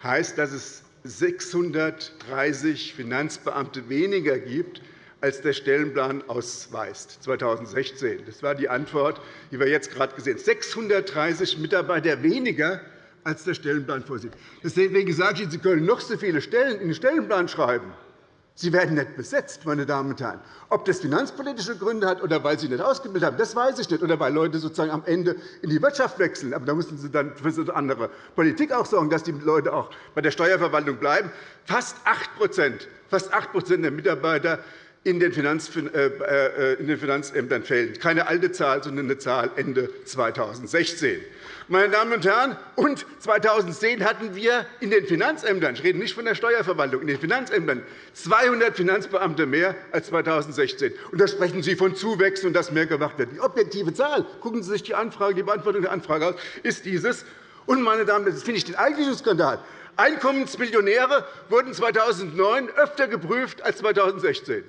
heißt, dass es 630 Finanzbeamte weniger gibt, als der Stellenplan ausweist 2016. Das war die Antwort, die wir jetzt gerade gesehen haben. 630 Mitarbeiter weniger, als der Stellenplan vorsieht. Deswegen sage ich Ihnen, Sie können noch so viele Stellen in den Stellenplan schreiben. Sie werden nicht besetzt, meine Damen und Herren. Ob das finanzpolitische Gründe hat oder weil Sie nicht ausgebildet haben, das weiß ich nicht, oder weil Leute sozusagen am Ende in die Wirtschaft wechseln. Aber da müssen Sie dann für eine andere Politik auch sorgen, dass die Leute auch bei der Steuerverwaltung bleiben. Fast 8 fast 8 der Mitarbeiter in den, äh, äh, in den Finanzämtern fällen. Keine alte Zahl, sondern eine Zahl Ende 2016. Meine Damen und Herren, und 2010 hatten wir in den Finanzämtern, ich rede nicht von der Steuerverwaltung, in den Finanzämtern 200 Finanzbeamte mehr als 2016. Und da sprechen Sie von Zuwächsen und dass mehr gemacht wird. Die objektive Zahl, gucken Sie sich die, Anfrage, die Beantwortung der Anfrage an, ist dieses. Und, meine Damen und Herren, das finde ich den eigentlichen Skandal. Einkommensmillionäre wurden 2009 öfter geprüft als 2016.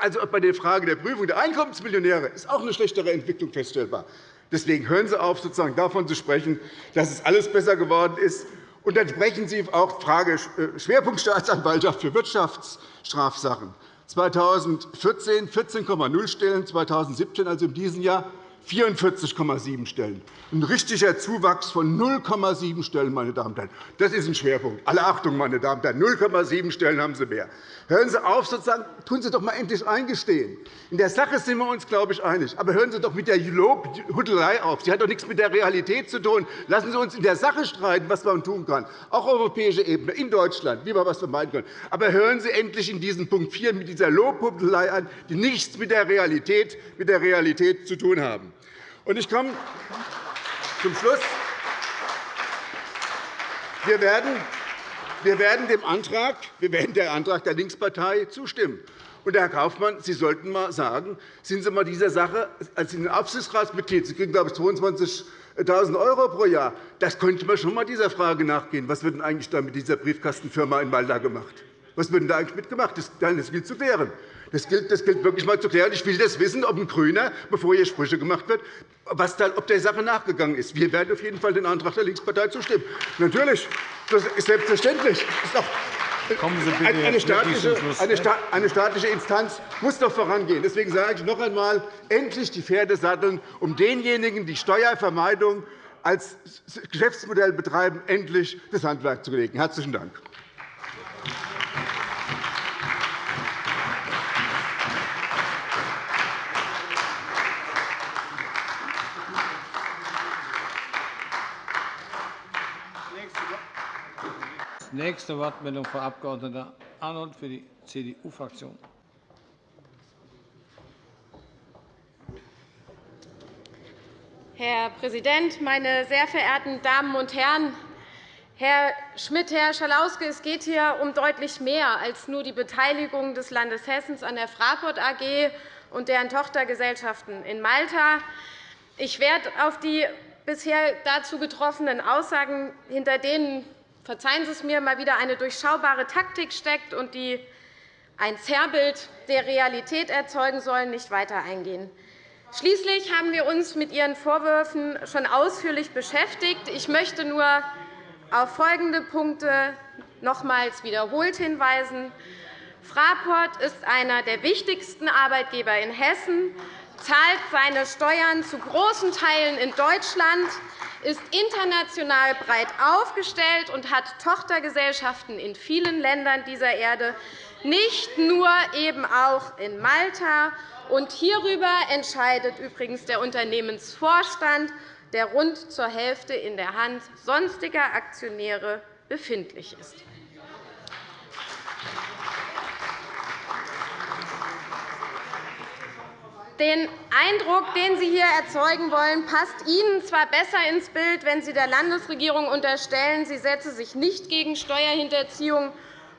Also bei der Frage der Prüfung der Einkommensmillionäre ist auch eine schlechtere Entwicklung feststellbar. Deswegen hören Sie auf, sozusagen davon zu sprechen, dass es alles besser geworden ist. Und dann sprechen Sie auch Frage äh, Schwerpunktstaatsanwaltschaft für Wirtschaftsstrafsachen. 2014 14,0 Stellen, 2017, also in diesem Jahr 44,7 Stellen. Ein richtiger Zuwachs von 0,7 Stellen, meine Damen und Herren. Das ist ein Schwerpunkt. Alle Achtung, meine Damen und Herren. 0,7 Stellen haben Sie mehr. Hören Sie auf, sozusagen, tun Sie doch einmal endlich eingestehen. In der Sache sind wir uns, glaube ich, einig. Aber hören Sie doch mit der Lobhudelei auf. Sie hat doch nichts mit der Realität zu tun. Lassen Sie uns in der Sache streiten, was man tun kann, auch auf europäischer Ebene, in Deutschland, wie wir etwas vermeiden können. Aber hören Sie endlich in diesem Punkt 4 mit dieser Lobhudelei an, die nichts mit der Realität, mit der Realität zu tun haben. Und ich komme zum Schluss. Wir werden, wir werden dem Antrag, wir werden der Antrag der Linkspartei zustimmen. Und, Herr Kaufmann, Sie sollten einmal sagen, sind Sie einmal dieser Sache als Aufsichtsratsmitglied, Sie kriegen, glaube ich, 22 1.000 € pro Jahr. Das könnte man schon einmal dieser Frage nachgehen. Was wird denn eigentlich da mit dieser Briefkastenfirma in Malta gemacht? Was wird denn da eigentlich mitgemacht? Das gilt zu klären. Das gilt, das gilt wirklich einmal zu klären. Ich will das wissen, ob ein Grüner, bevor hier Sprüche gemacht wird, was da, ob der Sache nachgegangen ist. Wir werden auf jeden Fall dem Antrag der Linkspartei zustimmen. Natürlich, das ist selbstverständlich. Das ist eine staatliche, eine staatliche Instanz muss doch vorangehen. Deswegen sage ich noch einmal, endlich die Pferde satteln, um denjenigen, die Steuervermeidung als Geschäftsmodell betreiben, endlich das Handwerk zu legen. – Herzlichen Dank. Nächste Wortmeldung, Frau Abg. Arnold für die CDU-Fraktion. Herr Präsident, meine sehr verehrten Damen und Herren! Herr Schmidt, Herr Schalauske, es geht hier um deutlich mehr als nur die Beteiligung des Landes Hessen an der Fraport AG und deren Tochtergesellschaften in Malta. Ich werde auf die bisher dazu getroffenen Aussagen, hinter denen verzeihen Sie es mir, mal wieder eine durchschaubare Taktik steckt und die ein Zerrbild der Realität erzeugen sollen, nicht weiter eingehen. Schließlich haben wir uns mit Ihren Vorwürfen schon ausführlich beschäftigt. Ich möchte nur auf folgende Punkte nochmals wiederholt hinweisen. Fraport ist einer der wichtigsten Arbeitgeber in Hessen, zahlt seine Steuern zu großen Teilen in Deutschland, ist international breit aufgestellt und hat Tochtergesellschaften in vielen Ländern dieser Erde, nicht nur eben auch in Malta. Und hierüber entscheidet übrigens der Unternehmensvorstand, der rund zur Hälfte in der Hand sonstiger Aktionäre befindlich ist. Den Eindruck, den Sie hier erzeugen wollen, passt Ihnen zwar besser ins Bild, wenn Sie der Landesregierung unterstellen, sie setze sich nicht gegen Steuerhinterziehung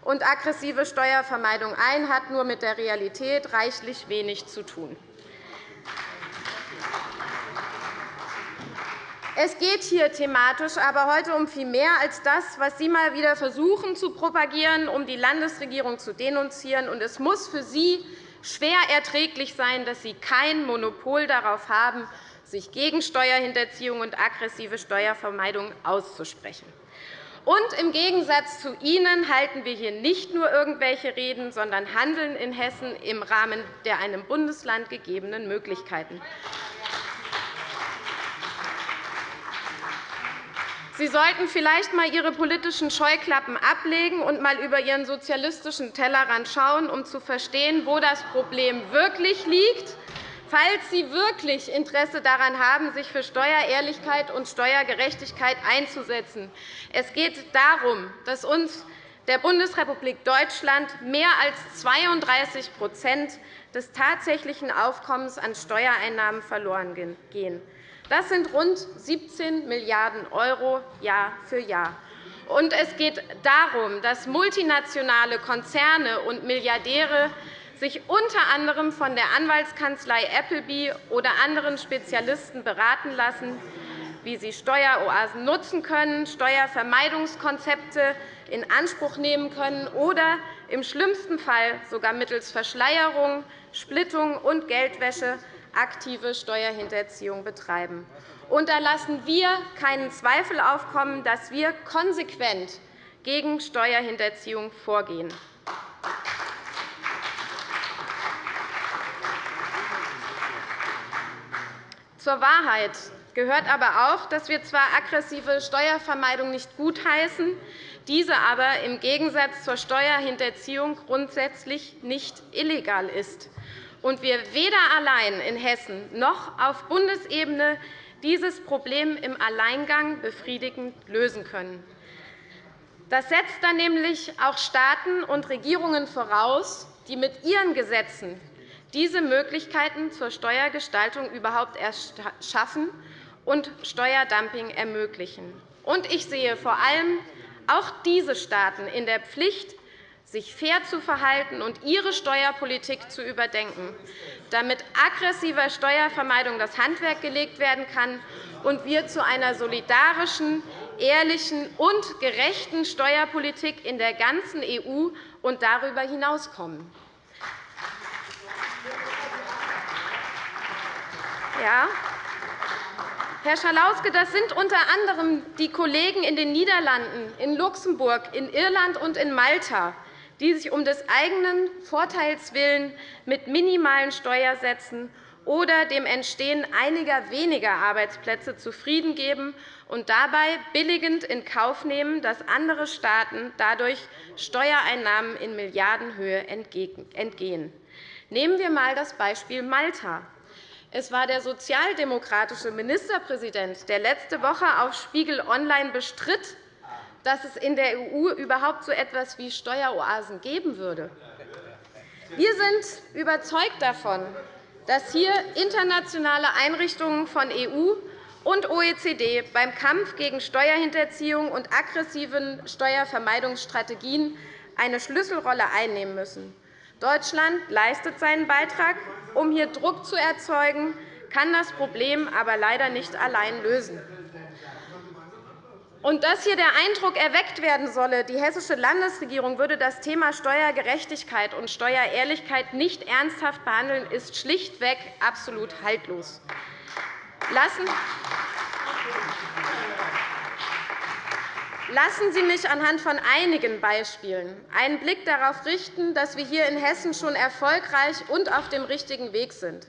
und aggressive Steuervermeidung ein, hat nur mit der Realität reichlich wenig zu tun. Es geht hier thematisch aber heute um viel mehr als das, was Sie mal wieder versuchen zu propagieren, um die Landesregierung zu denunzieren. Es muss für Sie schwer erträglich sein, dass Sie kein Monopol darauf haben, sich gegen Steuerhinterziehung und aggressive Steuervermeidung auszusprechen. Und im Gegensatz zu Ihnen halten wir hier nicht nur irgendwelche Reden, sondern handeln in Hessen im Rahmen der einem Bundesland gegebenen Möglichkeiten. Sie sollten vielleicht einmal Ihre politischen Scheuklappen ablegen und einmal über Ihren sozialistischen Tellerrand schauen, um zu verstehen, wo das Problem wirklich liegt. Falls Sie wirklich Interesse daran haben, sich für Steuerehrlichkeit und Steuergerechtigkeit einzusetzen. Es geht darum, dass uns der Bundesrepublik Deutschland mehr als 32% des tatsächlichen Aufkommens an Steuereinnahmen verloren gehen. Das sind rund 17 Milliarden € Jahr für Jahr. Und es geht darum, dass multinationale Konzerne und Milliardäre sich unter anderem von der Anwaltskanzlei Appleby oder anderen Spezialisten beraten lassen, wie sie Steueroasen nutzen können, Steuervermeidungskonzepte in Anspruch nehmen können oder im schlimmsten Fall sogar mittels Verschleierung, Splittung und Geldwäsche aktive Steuerhinterziehung betreiben. Und da lassen wir keinen Zweifel aufkommen, dass wir konsequent gegen Steuerhinterziehung vorgehen. Zur Wahrheit gehört aber auch, dass wir zwar aggressive Steuervermeidung nicht gutheißen, diese aber im Gegensatz zur Steuerhinterziehung grundsätzlich nicht illegal ist und wir weder allein in Hessen noch auf Bundesebene dieses Problem im Alleingang befriedigend lösen können. Das setzt dann nämlich auch Staaten und Regierungen voraus, die mit ihren Gesetzen diese Möglichkeiten zur Steuergestaltung überhaupt erst schaffen und Steuerdumping ermöglichen. ich sehe vor allem auch diese Staaten in der Pflicht, sich fair zu verhalten und ihre Steuerpolitik zu überdenken, damit aggressiver Steuervermeidung das Handwerk gelegt werden kann und wir zu einer solidarischen, ehrlichen und gerechten Steuerpolitik in der ganzen EU und darüber hinaus kommen. Ja, Herr Schalauske, das sind unter anderem die Kollegen in den Niederlanden, in Luxemburg, in Irland und in Malta, die sich um des eigenen Vorteils willen mit minimalen Steuersätzen oder dem Entstehen einiger weniger Arbeitsplätze zufrieden geben und dabei billigend in Kauf nehmen, dass andere Staaten dadurch Steuereinnahmen in Milliardenhöhe entgehen. Nehmen wir einmal das Beispiel Malta. Es war der sozialdemokratische Ministerpräsident, der letzte Woche auf Spiegel Online bestritt, dass es in der EU überhaupt so etwas wie Steueroasen geben würde. Wir sind überzeugt davon, dass hier internationale Einrichtungen von EU und OECD beim Kampf gegen Steuerhinterziehung und aggressiven Steuervermeidungsstrategien eine Schlüsselrolle einnehmen müssen. Deutschland leistet seinen Beitrag, um hier Druck zu erzeugen, kann das Problem aber leider nicht allein lösen. Und dass hier der Eindruck erweckt werden solle, die hessische Landesregierung würde das Thema Steuergerechtigkeit und Steuerehrlichkeit nicht ernsthaft behandeln, ist schlichtweg absolut haltlos. Lassen Sie mich anhand von einigen Beispielen einen Blick darauf richten, dass wir hier in Hessen schon erfolgreich und auf dem richtigen Weg sind.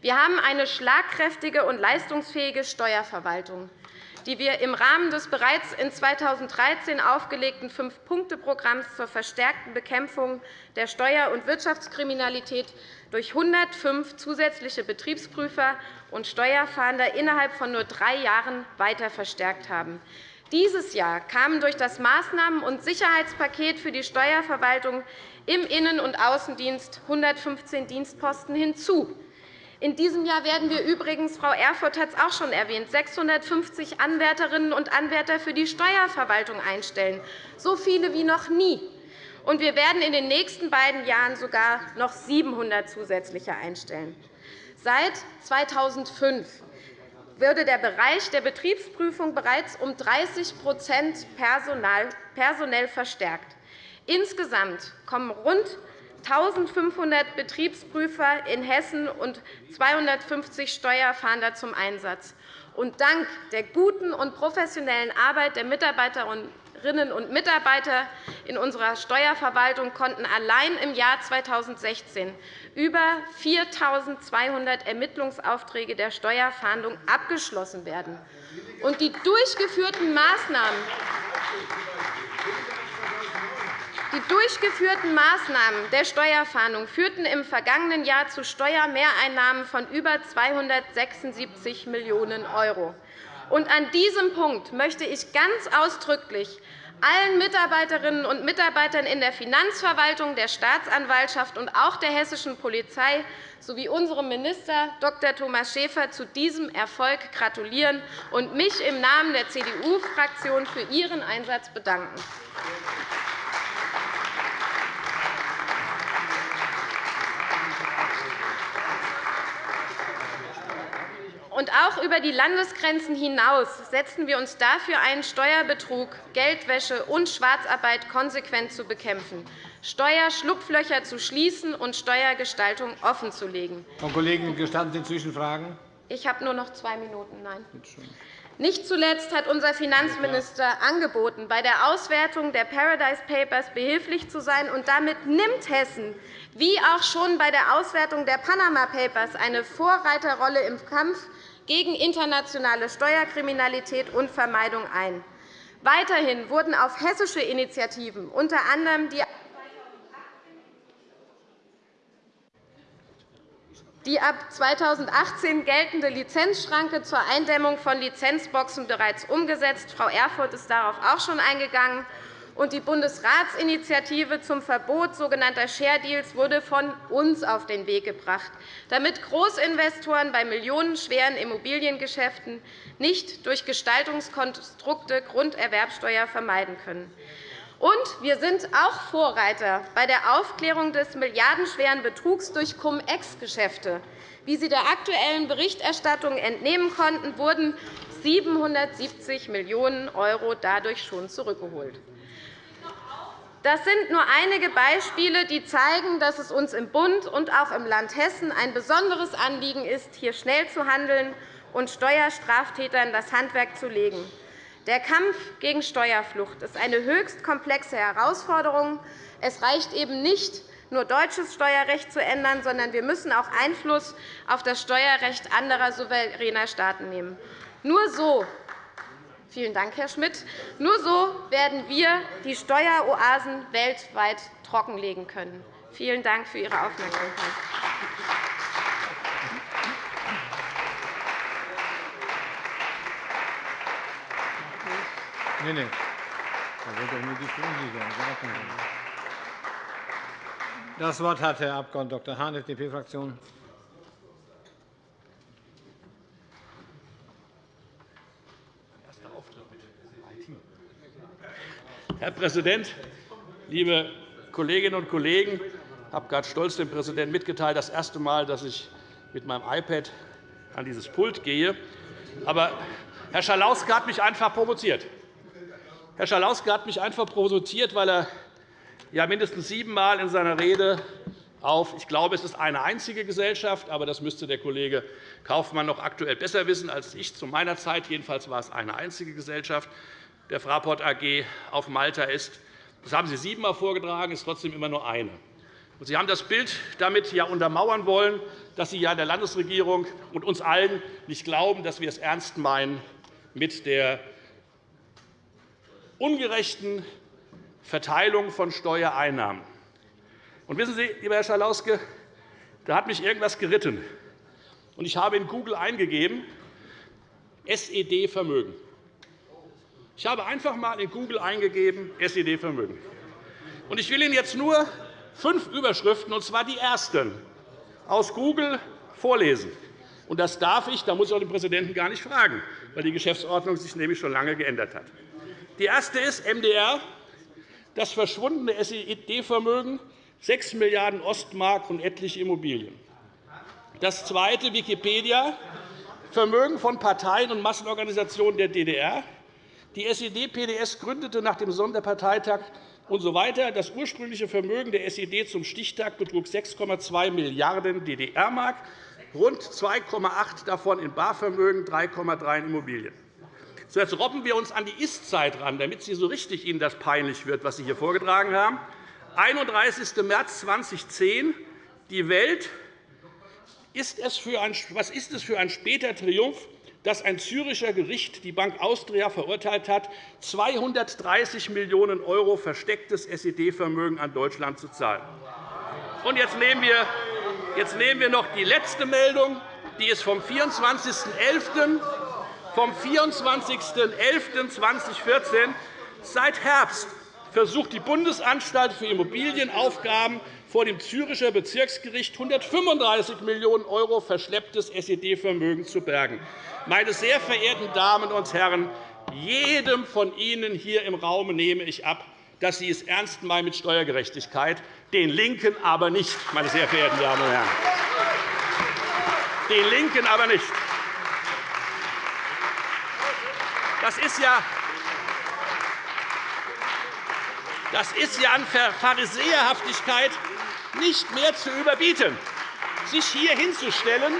Wir haben eine schlagkräftige und leistungsfähige Steuerverwaltung die wir im Rahmen des bereits in 2013 aufgelegten Fünf-Punkte-Programms zur verstärkten Bekämpfung der Steuer- und Wirtschaftskriminalität durch 105 zusätzliche Betriebsprüfer und Steuerfahnder innerhalb von nur drei Jahren weiter verstärkt haben. Dieses Jahr kamen durch das Maßnahmen- und Sicherheitspaket für die Steuerverwaltung im Innen- und Außendienst 115 Dienstposten hinzu. In diesem Jahr werden wir übrigens, Frau Erfurth hat es auch schon erwähnt, 650 Anwärterinnen und Anwärter für die Steuerverwaltung einstellen, so viele wie noch nie. Und wir werden in den nächsten beiden Jahren sogar noch 700 zusätzliche einstellen. Seit 2005 wurde der Bereich der Betriebsprüfung bereits um 30% personell verstärkt. Insgesamt kommen rund 1.500 Betriebsprüfer in Hessen und 250 Steuerfahnder zum Einsatz. Und dank der guten und professionellen Arbeit der Mitarbeiterinnen und Mitarbeiter in unserer Steuerverwaltung konnten allein im Jahr 2016 über 4.200 Ermittlungsaufträge der Steuerfahndung abgeschlossen werden. Und die durchgeführten Maßnahmen die durchgeführten Maßnahmen der Steuerfahndung führten im vergangenen Jahr zu Steuermehreinnahmen von über 276 Millionen €. An diesem Punkt möchte ich ganz ausdrücklich allen Mitarbeiterinnen und Mitarbeitern in der Finanzverwaltung, der Staatsanwaltschaft und auch der hessischen Polizei sowie unserem Minister Dr. Thomas Schäfer zu diesem Erfolg gratulieren und mich im Namen der CDU-Fraktion für Ihren Einsatz bedanken. Und auch über die Landesgrenzen hinaus setzen wir uns dafür ein, Steuerbetrug, Geldwäsche und Schwarzarbeit konsequent zu bekämpfen, Steuerschlupflöcher zu schließen und Steuergestaltung offenzulegen. Frau Kollegin, gestatten Sie Zwischenfragen? Ich habe nur noch zwei Minuten. Nein. Nicht zuletzt hat unser Finanzminister angeboten, bei der Auswertung der Paradise Papers behilflich zu sein. und Damit nimmt Hessen, wie auch schon bei der Auswertung der Panama Papers, eine Vorreiterrolle im Kampf gegen internationale Steuerkriminalität und Vermeidung ein. Weiterhin wurden auf hessische Initiativen unter anderem die die ab 2018 geltende Lizenzschranke zur Eindämmung von Lizenzboxen bereits umgesetzt. Frau Erfurth ist darauf auch schon eingegangen und die Bundesratsinitiative zum Verbot sogenannter Share Deals wurde von uns auf den Weg gebracht, damit Großinvestoren bei millionenschweren Immobiliengeschäften nicht durch Gestaltungskonstrukte Grunderwerbsteuer vermeiden können. Und wir sind auch Vorreiter bei der Aufklärung des milliardenschweren Betrugs durch Cum-Ex-Geschäfte. Wie Sie der aktuellen Berichterstattung entnehmen konnten, wurden 770 Millionen € dadurch schon zurückgeholt. Das sind nur einige Beispiele, die zeigen, dass es uns im Bund und auch im Land Hessen ein besonderes Anliegen ist, hier schnell zu handeln und Steuerstraftätern das Handwerk zu legen. Der Kampf gegen Steuerflucht ist eine höchst komplexe Herausforderung. Es reicht eben nicht, nur deutsches Steuerrecht zu ändern, sondern wir müssen auch Einfluss auf das Steuerrecht anderer souveräner Staaten nehmen. Nur so Vielen Dank, Herr Schmidt. Nur so werden wir die Steueroasen weltweit trockenlegen können. Vielen Dank für Ihre Aufmerksamkeit. Nee, nee. Das Wort hat Herr Abg. Dr. Hahn, FDP-Fraktion. Herr Präsident, liebe Kolleginnen und Kollegen! Ich habe gerade stolz dem Präsidenten mitgeteilt, das erste Mal, dass ich mit meinem iPad an dieses Pult gehe. Aber Herr Schalauske hat mich einfach provoziert. Herr Schalauske hat mich einfach provoziert, weil er ja mindestens siebenmal in seiner Rede auf, ich glaube, es ist eine einzige Gesellschaft, aber das müsste der Kollege Kaufmann noch aktuell besser wissen als ich zu meiner Zeit. Jedenfalls war es eine einzige Gesellschaft der Fraport AG auf Malta ist. Das haben Sie siebenmal vorgetragen, ist trotzdem immer nur eine. Sie haben das Bild damit ja untermauern wollen, dass Sie ja der Landesregierung und uns allen nicht glauben, dass wir es ernst meinen mit der ungerechten Verteilung von Steuereinnahmen. Und wissen Sie, lieber Herr Schalauske, da hat mich irgendwas geritten. Ich habe in Google eingegeben, SED-Vermögen. Ich habe einfach einmal in Google eingegeben, SED-Vermögen. Ich will Ihnen jetzt nur fünf Überschriften, und zwar die ersten, aus Google vorlesen. Das darf ich, da muss ich auch den Präsidenten gar nicht fragen, weil die Geschäftsordnung sich nämlich schon lange geändert hat. Die erste ist MDR, das verschwundene SED-Vermögen 6 Milliarden Ostmark und etliche Immobilien. Das zweite Wikipedia, Vermögen von Parteien und Massenorganisationen der DDR, die SED-PDS gründete nach dem Sonderparteitag usw. So das ursprüngliche Vermögen der SED zum Stichtag betrug 6,2 Milliarden DDR-Mark, rund 2,8 davon in Barvermögen, 3,3 in Immobilien. Jetzt robben wir uns an die Ist-Zeit ran, damit Sie so richtig Ihnen das peinlich wird, was Sie hier vorgetragen haben. 31. März 2010. Die Welt. Ist es für ein, was ist es für ein später Triumph dass ein Züricher Gericht die Bank Austria verurteilt hat, 230 Millionen € verstecktes SED-Vermögen an Deutschland zu zahlen. Und jetzt nehmen, wir, jetzt nehmen wir noch die letzte Meldung. Die ist vom 24.11. Vom 24.11.2014. Seit Herbst versucht die Bundesanstalt für Immobilienaufgaben vor dem Züricher Bezirksgericht 135 Millionen € verschlepptes SED-Vermögen zu bergen. Meine sehr verehrten Damen und Herren, jedem von Ihnen hier im Raum nehme ich ab, dass Sie es ernst meinen mit Steuergerechtigkeit, den LINKEN aber nicht, meine sehr verehrten Damen und Herren. Den LINKEN aber nicht. Das ist ja das ist ja an Pharisäerhaftigkeit nicht mehr zu überbieten, sich hier hinzustellen,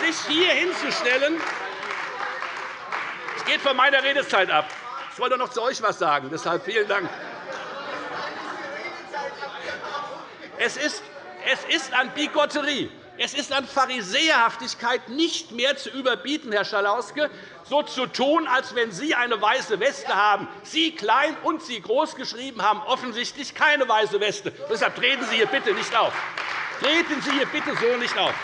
sich hier hinzustellen. Es geht von meiner Redezeit ab. Ich wollte noch zu euch etwas sagen. Deshalb vielen Dank. Es ist, es ist an Bigotterie, es ist an Pharisäerhaftigkeit nicht mehr zu überbieten, Herr Schalauske, so zu tun, als wenn Sie eine weiße Weste haben. Sie klein und Sie groß geschrieben haben offensichtlich keine weiße Weste. Deshalb treten Sie hier bitte nicht auf. Treten Sie hier bitte so nicht auf.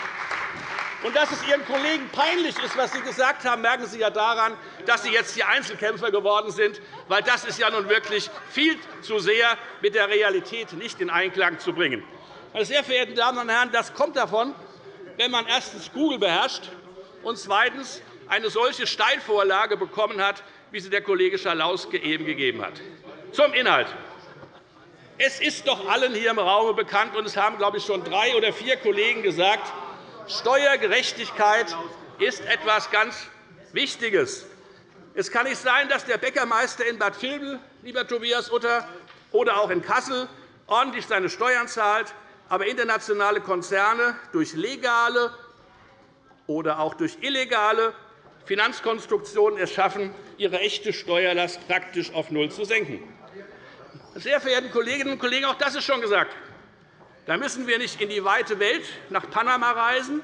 Und dass es Ihren Kollegen peinlich ist, was Sie gesagt haben, merken Sie ja daran, dass Sie jetzt die Einzelkämpfer geworden sind, weil das ist ja nun wirklich viel zu sehr mit der Realität nicht in Einklang zu bringen. Meine sehr verehrten Damen und Herren, das kommt davon, wenn man erstens Google beherrscht und zweitens eine solche Steilvorlage bekommen hat, wie sie der Kollege Schalauske eben gegeben hat. Zum Inhalt. Es ist doch allen hier im Raum bekannt, und es haben, glaube ich, schon drei oder vier Kollegen gesagt, Steuergerechtigkeit ist etwas ganz Wichtiges. Es kann nicht sein, dass der Bäckermeister in Bad Vilbel, lieber Tobias Utter, oder auch in Kassel ordentlich seine Steuern zahlt, aber internationale Konzerne durch legale oder auch durch illegale Finanzkonstruktionen es schaffen, ihre echte Steuerlast praktisch auf Null zu senken. Sehr verehrte Kolleginnen und Kollegen, auch das ist schon gesagt. Da müssen wir nicht in die weite Welt nach Panama reisen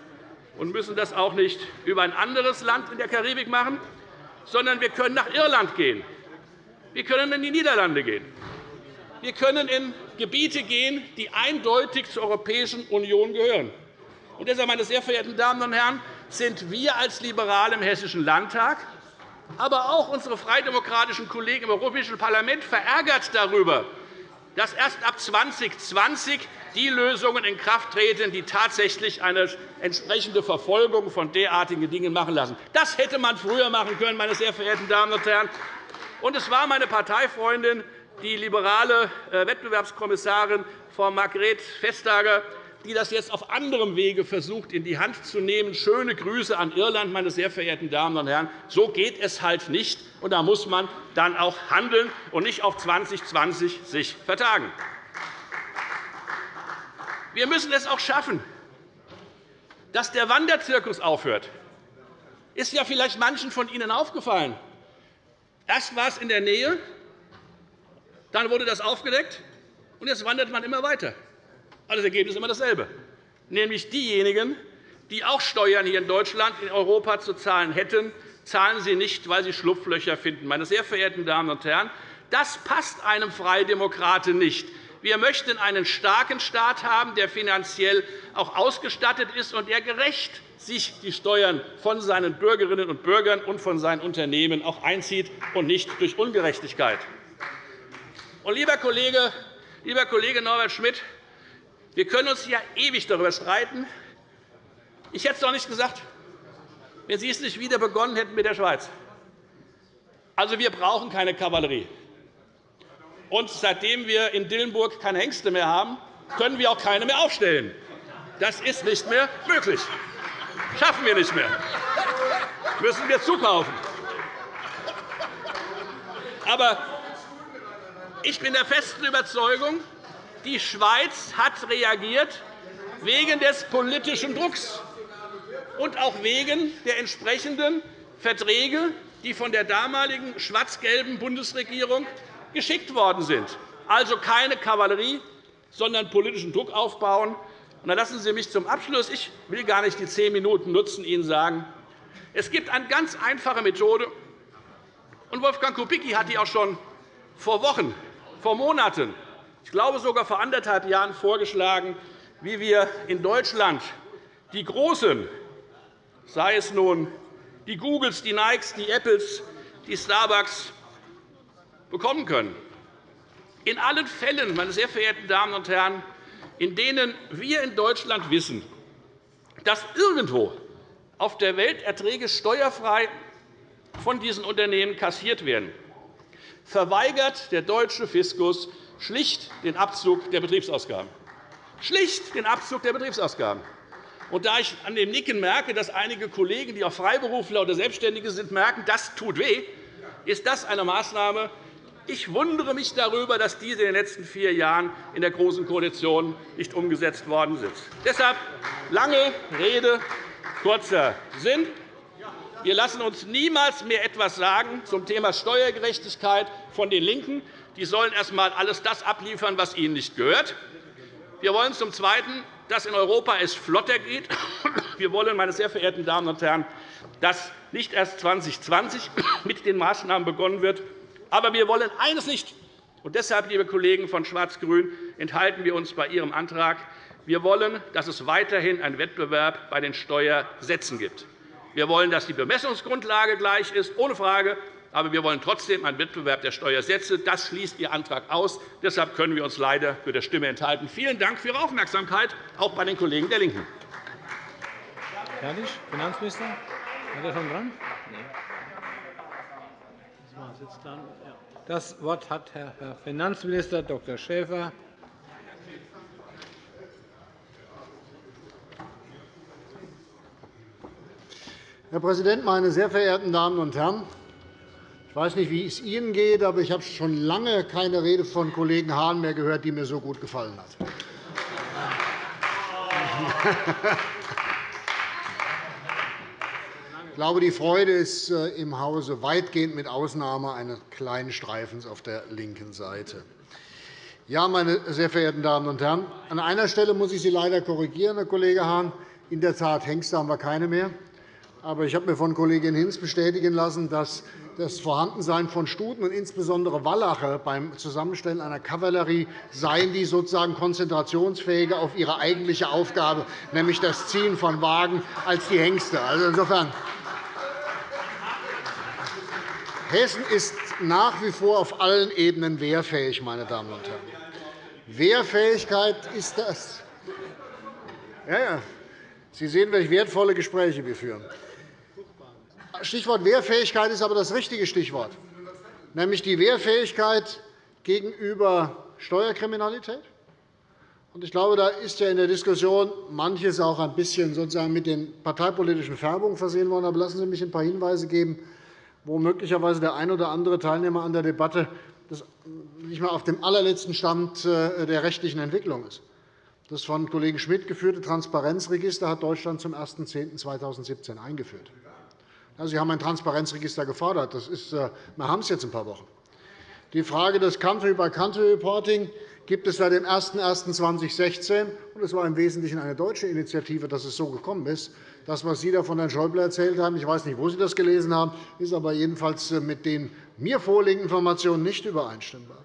und müssen das auch nicht über ein anderes Land in der Karibik machen, sondern wir können nach Irland gehen. Wir können in die Niederlande gehen. Wir können in Gebiete gehen, die eindeutig zur Europäischen Union gehören. Und deshalb, meine sehr verehrten Damen und Herren, sind wir als Liberale im Hessischen Landtag aber auch unsere freidemokratischen Kollegen im Europäischen Parlament verärgert darüber, dass erst ab 2020 die Lösungen in Kraft treten, die tatsächlich eine entsprechende Verfolgung von derartigen Dingen machen lassen. Das hätte man früher machen können, meine sehr verehrten Damen und Herren. Und es war meine Parteifreundin, die liberale äh, Wettbewerbskommissarin Frau Margret Vestager, die das jetzt auf anderem Wege versucht, in die Hand zu nehmen. Schöne Grüße an Irland, meine sehr verehrten Damen und Herren. So geht es halt nicht. Und da muss man dann auch handeln und nicht auf 2020 sich vertagen. Wir müssen es auch schaffen, dass der Wanderzirkus aufhört. Ist ja vielleicht manchen von Ihnen aufgefallen. Erst war es in der Nähe, dann wurde das aufgedeckt, und jetzt wandert man immer weiter. Also das Ergebnis ist immer dasselbe, nämlich diejenigen, die auch Steuern hier in Deutschland, in Europa zu zahlen hätten, zahlen sie nicht, weil sie Schlupflöcher finden. Meine sehr verehrten Damen und Herren, das passt einem Freidemokraten nicht. Wir möchten einen starken Staat haben, der finanziell auch ausgestattet ist und der gerecht sich die Steuern von seinen Bürgerinnen und Bürgern und von seinen Unternehmen auch einzieht und nicht durch Ungerechtigkeit. Und, lieber Kollege, lieber Kollege Norbert Schmidt, wir können uns ja ewig darüber streiten. Ich hätte es doch nicht gesagt, wenn Sie es nicht wieder begonnen hätten mit der Schweiz. Also, wir brauchen keine Kavallerie. Und seitdem wir in Dillenburg keine Hengste mehr haben, können wir auch keine mehr aufstellen. Das ist nicht mehr möglich. Das schaffen wir nicht mehr. Das müssen wir zukaufen. Aber ich bin der festen Überzeugung, die Schweiz hat reagiert wegen des politischen Drucks und auch wegen der entsprechenden Verträge, die von der damaligen schwarz-gelben Bundesregierung geschickt worden sind. Also keine Kavallerie, sondern politischen Druck aufbauen. Dann lassen Sie mich zum Abschluss, ich will gar nicht die zehn Minuten nutzen, Ihnen sagen, es gibt eine ganz einfache Methode, und Wolfgang Kubicki hat die auch schon vor Wochen, vor Monaten ich glaube sogar vor anderthalb Jahren vorgeschlagen, wie wir in Deutschland die Großen, sei es nun die Googles, die Nikes, die Apples, die Starbucks, bekommen können. In allen Fällen, meine sehr verehrten Damen und Herren, in denen wir in Deutschland wissen, dass irgendwo auf der Welt Erträge steuerfrei von diesen Unternehmen kassiert werden, verweigert der deutsche Fiskus schlicht den Abzug der Betriebsausgaben. Schlicht den Abzug der Betriebsausgaben. Und da ich an dem Nicken merke, dass einige Kollegen, die auch Freiberufler oder Selbstständige sind, merken, das tut weh, ist das eine Maßnahme. Ich wundere mich darüber, dass diese in den letzten vier Jahren in der Großen Koalition nicht umgesetzt worden sind. Deshalb lange Rede, kurzer Sinn. Wir lassen uns niemals mehr etwas sagen zum Thema Steuergerechtigkeit von den LINKEN. Die sollen erst einmal alles das abliefern, was ihnen nicht gehört. Wir wollen zum Zweiten, dass in Europa es flotter geht. Wir wollen, meine sehr verehrten Damen und Herren, dass nicht erst 2020 mit den Maßnahmen begonnen wird. Aber wir wollen eines nicht. Und deshalb, liebe Kollegen von Schwarz-Grün, enthalten wir uns bei Ihrem Antrag. Wir wollen, dass es weiterhin einen Wettbewerb bei den Steuersätzen gibt. Wir wollen, dass die Bemessungsgrundlage gleich ist, ohne Frage. Aber wir wollen trotzdem einen Wettbewerb der Steuersätze. Das schließt Ihr Antrag aus. Deshalb können wir uns leider für der Stimme enthalten. Vielen Dank für Ihre Aufmerksamkeit, auch bei den Kollegen der LINKEN. Fertig? Finanzminister? Hat er schon dran? Das Wort hat Herr Finanzminister Dr. Schäfer. Herr Präsident, meine sehr verehrten Damen und Herren! Ich weiß nicht, wie es Ihnen geht, aber ich habe schon lange keine Rede von Kollegen Hahn mehr gehört, die mir so gut gefallen hat. Ich glaube, die Freude ist äh, im Hause weitgehend mit Ausnahme eines kleinen Streifens auf der linken Seite. Ja, meine sehr verehrten Damen und Herren, an einer Stelle muss ich Sie leider korrigieren, Herr Kollege Hahn. In der Tat, Hengste haben wir keine mehr. Aber ich habe mir von Kollegin Hinz bestätigen lassen, dass das Vorhandensein von Stuten und insbesondere Wallache beim Zusammenstellen einer Kavallerie seien, die sozusagen konzentrationsfähiger auf ihre eigentliche Aufgabe, nämlich das Ziehen von Wagen, als die Hengste. Also insofern Hessen ist nach wie vor auf allen Ebenen wehrfähig, meine Damen und Herren. Wehrfähigkeit ist das. Ja, ja. Sie sehen, welche wertvolle Gespräche wir führen. Stichwort Wehrfähigkeit ist aber das richtige Stichwort, nämlich die Wehrfähigkeit gegenüber Steuerkriminalität. Ich glaube, da ist ja in der Diskussion manches auch ein bisschen mit den parteipolitischen Färbungen versehen worden. Aber lassen Sie mich ein paar Hinweise geben, wo möglicherweise der ein oder andere Teilnehmer an der Debatte nicht einmal auf dem allerletzten Stand äh, der rechtlichen Entwicklung ist. Das von Kollegen Schmidt geführte Transparenzregister hat Deutschland zum 01.10.2017 eingeführt. Sie haben ein Transparenzregister gefordert. Das ist, äh, wir haben es jetzt ein paar Wochen. Die Frage des Country-by-Country-Reporting gibt es seit dem 01.01.2016. Es war im Wesentlichen eine deutsche Initiative, dass es so gekommen ist. Das, was Sie da von Herrn Schäuble erzählt haben, ich weiß nicht, wo Sie das gelesen haben, ist aber jedenfalls äh, mit den mir vorliegenden Informationen nicht übereinstimmbar.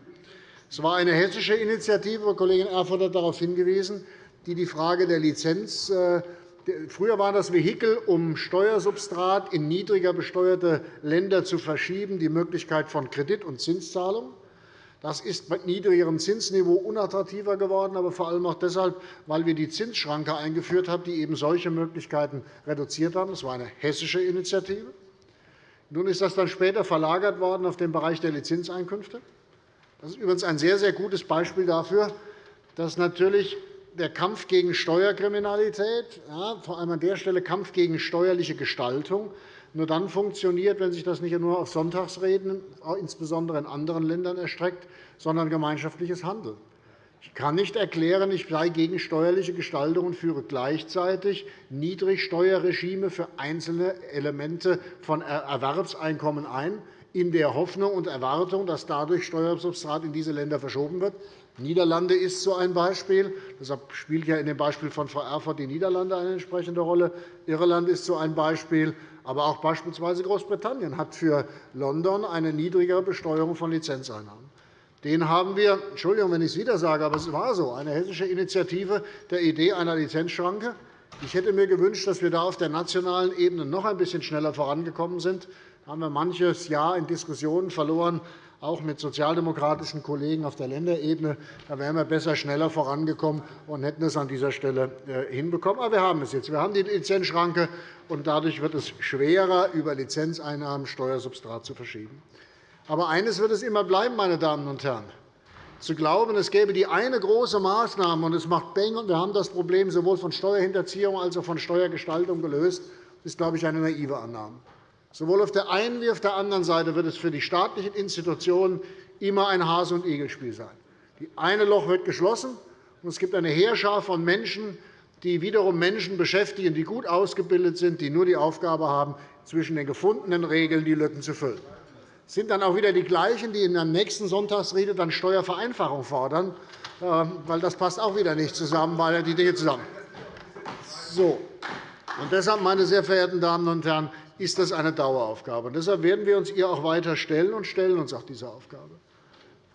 Es war eine hessische Initiative, Kollegin Erfurth hat darauf hingewiesen, die die Frage der Lizenz äh, Früher war das Vehikel, um Steuersubstrat in niedriger besteuerte Länder zu verschieben, die Möglichkeit von Kredit- und Zinszahlungen. Das ist mit niedrigerem Zinsniveau unattraktiver geworden, aber vor allem auch deshalb, weil wir die Zinsschranke eingeführt haben, die eben solche Möglichkeiten reduziert haben. Das war eine hessische Initiative. Nun ist das dann später verlagert worden auf den Bereich der Lizenzeinkünfte. Das ist übrigens ein sehr, sehr gutes Beispiel dafür, dass natürlich der Kampf gegen Steuerkriminalität, ja, vor allem an der Stelle Kampf gegen steuerliche Gestaltung, nur dann funktioniert, wenn sich das nicht nur auf Sonntagsreden, insbesondere in anderen Ländern, erstreckt, sondern gemeinschaftliches Handeln. Ich kann nicht erklären, ich sei gegen steuerliche Gestaltung und führe gleichzeitig Niedrigsteuerregime für einzelne Elemente von Erwerbseinkommen ein, in der Hoffnung und Erwartung, dass dadurch Steuersubstrat in diese Länder verschoben wird. Niederlande ist so ein Beispiel. Deshalb spielt ja in dem Beispiel von Frau Erfurth die Niederlande eine entsprechende Rolle. Irland ist so ein Beispiel. Aber auch beispielsweise Großbritannien hat für London eine niedrigere Besteuerung von Lizenzeinnahmen. Den haben wir, Entschuldigung, wenn ich es wieder sage, aber es war so, eine hessische Initiative der Idee einer Lizenzschranke. Ich hätte mir gewünscht, dass wir da auf der nationalen Ebene noch ein bisschen schneller vorangekommen sind. Da haben wir manches Jahr in Diskussionen verloren, auch mit sozialdemokratischen Kollegen auf der Länderebene. Da wären wir besser schneller vorangekommen und hätten es an dieser Stelle äh, hinbekommen. Aber wir haben es jetzt. Wir haben die Lizenzschranke, und dadurch wird es schwerer, über Lizenzeinnahmen Steuersubstrat zu verschieben. Aber eines wird es immer bleiben, meine Damen und Herren. Zu glauben, es gäbe die eine große Maßnahme, und es macht Bang, und wir haben das Problem sowohl von Steuerhinterziehung als auch von Steuergestaltung gelöst, ist, glaube ich, eine naive Annahme. Sowohl auf der einen wie auf der anderen Seite wird es für die staatlichen Institutionen immer ein Hase- und Igelspiel sein. Das eine Loch wird geschlossen, und es gibt eine Heerschar von Menschen, die wiederum Menschen beschäftigen, die gut ausgebildet sind, die nur die Aufgabe haben, zwischen den gefundenen Regeln die Lücken zu füllen. Es sind dann auch wieder die gleichen, die in der nächsten Sonntagsrede dann Steuervereinfachung fordern, ähm, weil das passt auch wieder nicht zusammen, weil die Dinge zusammen. So. Und deshalb, meine sehr verehrten Damen und Herren, ist das eine Daueraufgabe. Und deshalb werden wir uns ihr auch weiter stellen und stellen uns auch dieser Aufgabe.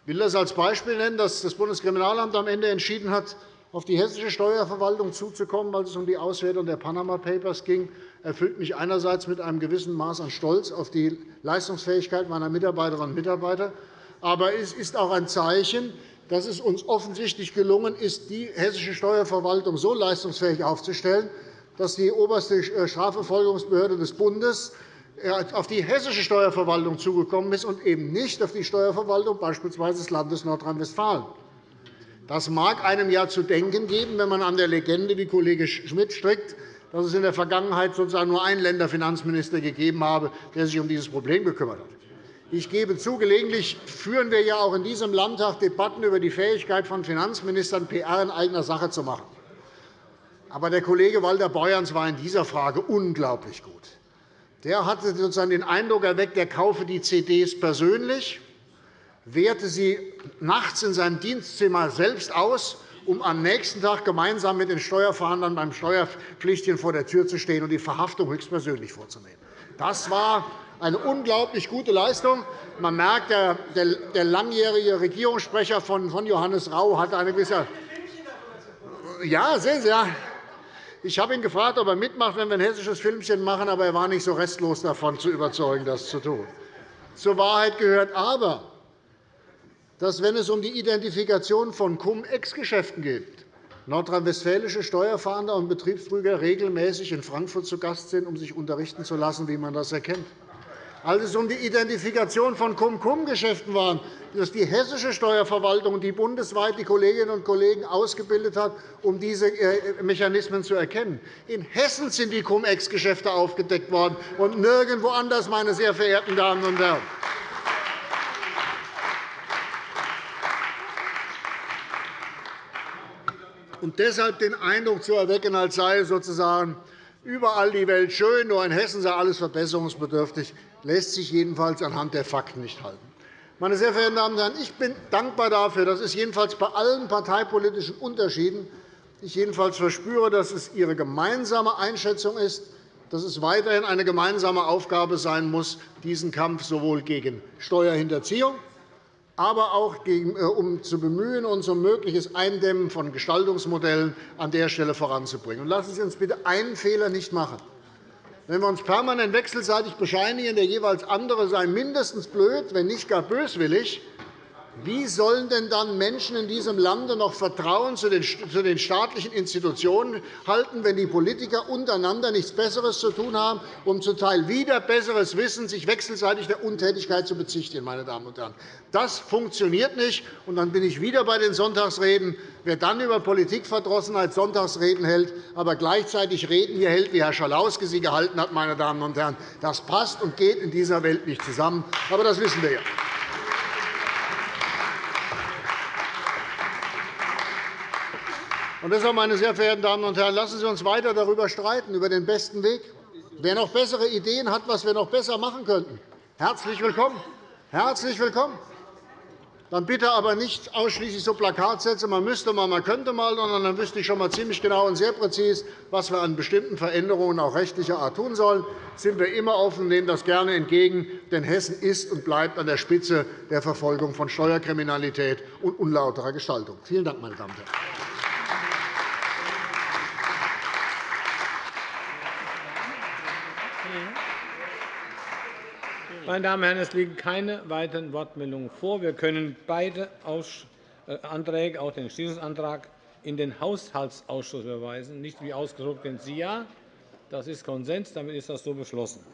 Ich will das als Beispiel nennen, dass das Bundeskriminalamt am Ende entschieden hat, auf die hessische Steuerverwaltung zuzukommen, als es um die Auswertung der Panama Papers ging, erfüllt mich einerseits mit einem gewissen Maß an Stolz auf die Leistungsfähigkeit meiner Mitarbeiterinnen und Mitarbeiter. Aber es ist auch ein Zeichen, dass es uns offensichtlich gelungen ist, die hessische Steuerverwaltung so leistungsfähig aufzustellen, dass die oberste äh, Strafverfolgungsbehörde des Bundes äh, auf die hessische Steuerverwaltung zugekommen ist und eben nicht auf die Steuerverwaltung beispielsweise des Landes Nordrhein-Westfalen. Das mag einem ja zu denken geben, wenn man an der Legende, wie Kollege Schmidt strickt, dass es in der Vergangenheit sozusagen nur einen Länderfinanzminister gegeben habe, der sich um dieses Problem gekümmert hat. Ich gebe zu, gelegentlich führen wir ja auch in diesem Landtag Debatten über die Fähigkeit von Finanzministern, PR in eigener Sache zu machen. Aber der Kollege Walter Beuerns war in dieser Frage unglaublich gut. Der hatte sozusagen den Eindruck erweckt, er kaufe die CDs persönlich, werte sie nachts in seinem Dienstzimmer selbst aus, um am nächsten Tag gemeinsam mit den Steuerverhandlern beim Steuerpflichtigen vor der Tür zu stehen und die Verhaftung höchstpersönlich vorzunehmen. Das war eine unglaublich gute Leistung. Man merkt, der langjährige Regierungssprecher von Johannes Rau hatte eine gewisse ja, sehen Sie, ja. Ich habe ihn gefragt, ob er mitmacht, wenn wir ein hessisches Filmchen machen, aber er war nicht so restlos davon zu überzeugen, das zu tun. zur Wahrheit gehört aber, dass, wenn es um die Identifikation von Cum-Ex-Geschäften geht, nordrhein-westfälische Steuerfahnder und Betriebsprüfer regelmäßig in Frankfurt zu Gast sind, um sich unterrichten zu lassen, wie man das erkennt. Als es um die Identifikation von Cum-Cum-Geschäften war, dass die hessische Steuerverwaltung, die bundesweit die Kolleginnen und Kollegen ausgebildet hat, um diese äh, Mechanismen zu erkennen. In Hessen sind die Cum-Ex-Geschäfte aufgedeckt worden und nirgendwo anders, meine sehr verehrten Damen und Herren. Und deshalb den Eindruck zu erwecken, als sei sozusagen überall die Welt schön, nur in Hessen sei alles verbesserungsbedürftig, lässt sich jedenfalls anhand der Fakten nicht halten. Meine sehr verehrten Damen und Herren, ich bin dankbar dafür, dass es jedenfalls bei allen parteipolitischen Unterschieden ich jedenfalls verspüre, dass es Ihre gemeinsame Einschätzung ist, dass es weiterhin eine gemeinsame Aufgabe sein muss, diesen Kampf sowohl gegen Steuerhinterziehung aber auch äh, um zu bemühen, uns um mögliches Eindämmen von Gestaltungsmodellen an der Stelle voranzubringen. Lassen Sie uns bitte einen Fehler nicht machen. Wenn wir uns permanent wechselseitig bescheinigen, der jeweils andere sei mindestens blöd, wenn nicht gar böswillig, wie sollen denn dann Menschen in diesem Lande noch Vertrauen zu den staatlichen Institutionen halten, wenn die Politiker untereinander nichts Besseres zu tun haben, um zum Teil wieder besseres Wissen, sich wechselseitig der Untätigkeit zu bezichtigen? Meine Damen und Herren. Das funktioniert nicht. Und dann bin ich wieder bei den Sonntagsreden. Wer dann über Politikverdrossenheit Sonntagsreden hält, aber gleichzeitig Reden hier hält, wie Herr Schalauske sie gehalten hat, meine Damen und Herren, das passt und geht in dieser Welt nicht zusammen. Aber das wissen wir ja. Und deshalb, meine sehr verehrten Damen und Herren, lassen Sie uns weiter darüber streiten, über den besten Weg. Wer noch bessere Ideen hat, was wir noch besser machen könnten, herzlich willkommen. Herzlich willkommen. Dann bitte aber nicht ausschließlich so Plakatsätze, man müsste mal, man könnte mal, sondern dann wüsste ich schon mal ziemlich genau und sehr präzise, was wir an bestimmten Veränderungen auch rechtlicher Art tun sollen. Da sind wir immer offen nehmen das gerne entgegen, denn Hessen ist und bleibt an der Spitze der Verfolgung von Steuerkriminalität und unlauterer Gestaltung. Vielen Dank, meine Damen und Herren. Meine Damen und Herren, es liegen keine weiteren Wortmeldungen vor. Wir können beide äh, Anträge, auch den Entschließungsantrag, in den Haushaltsausschuss überweisen, nicht wie ausgedruckt den SIA. Das ist Konsens. Damit ist das so beschlossen.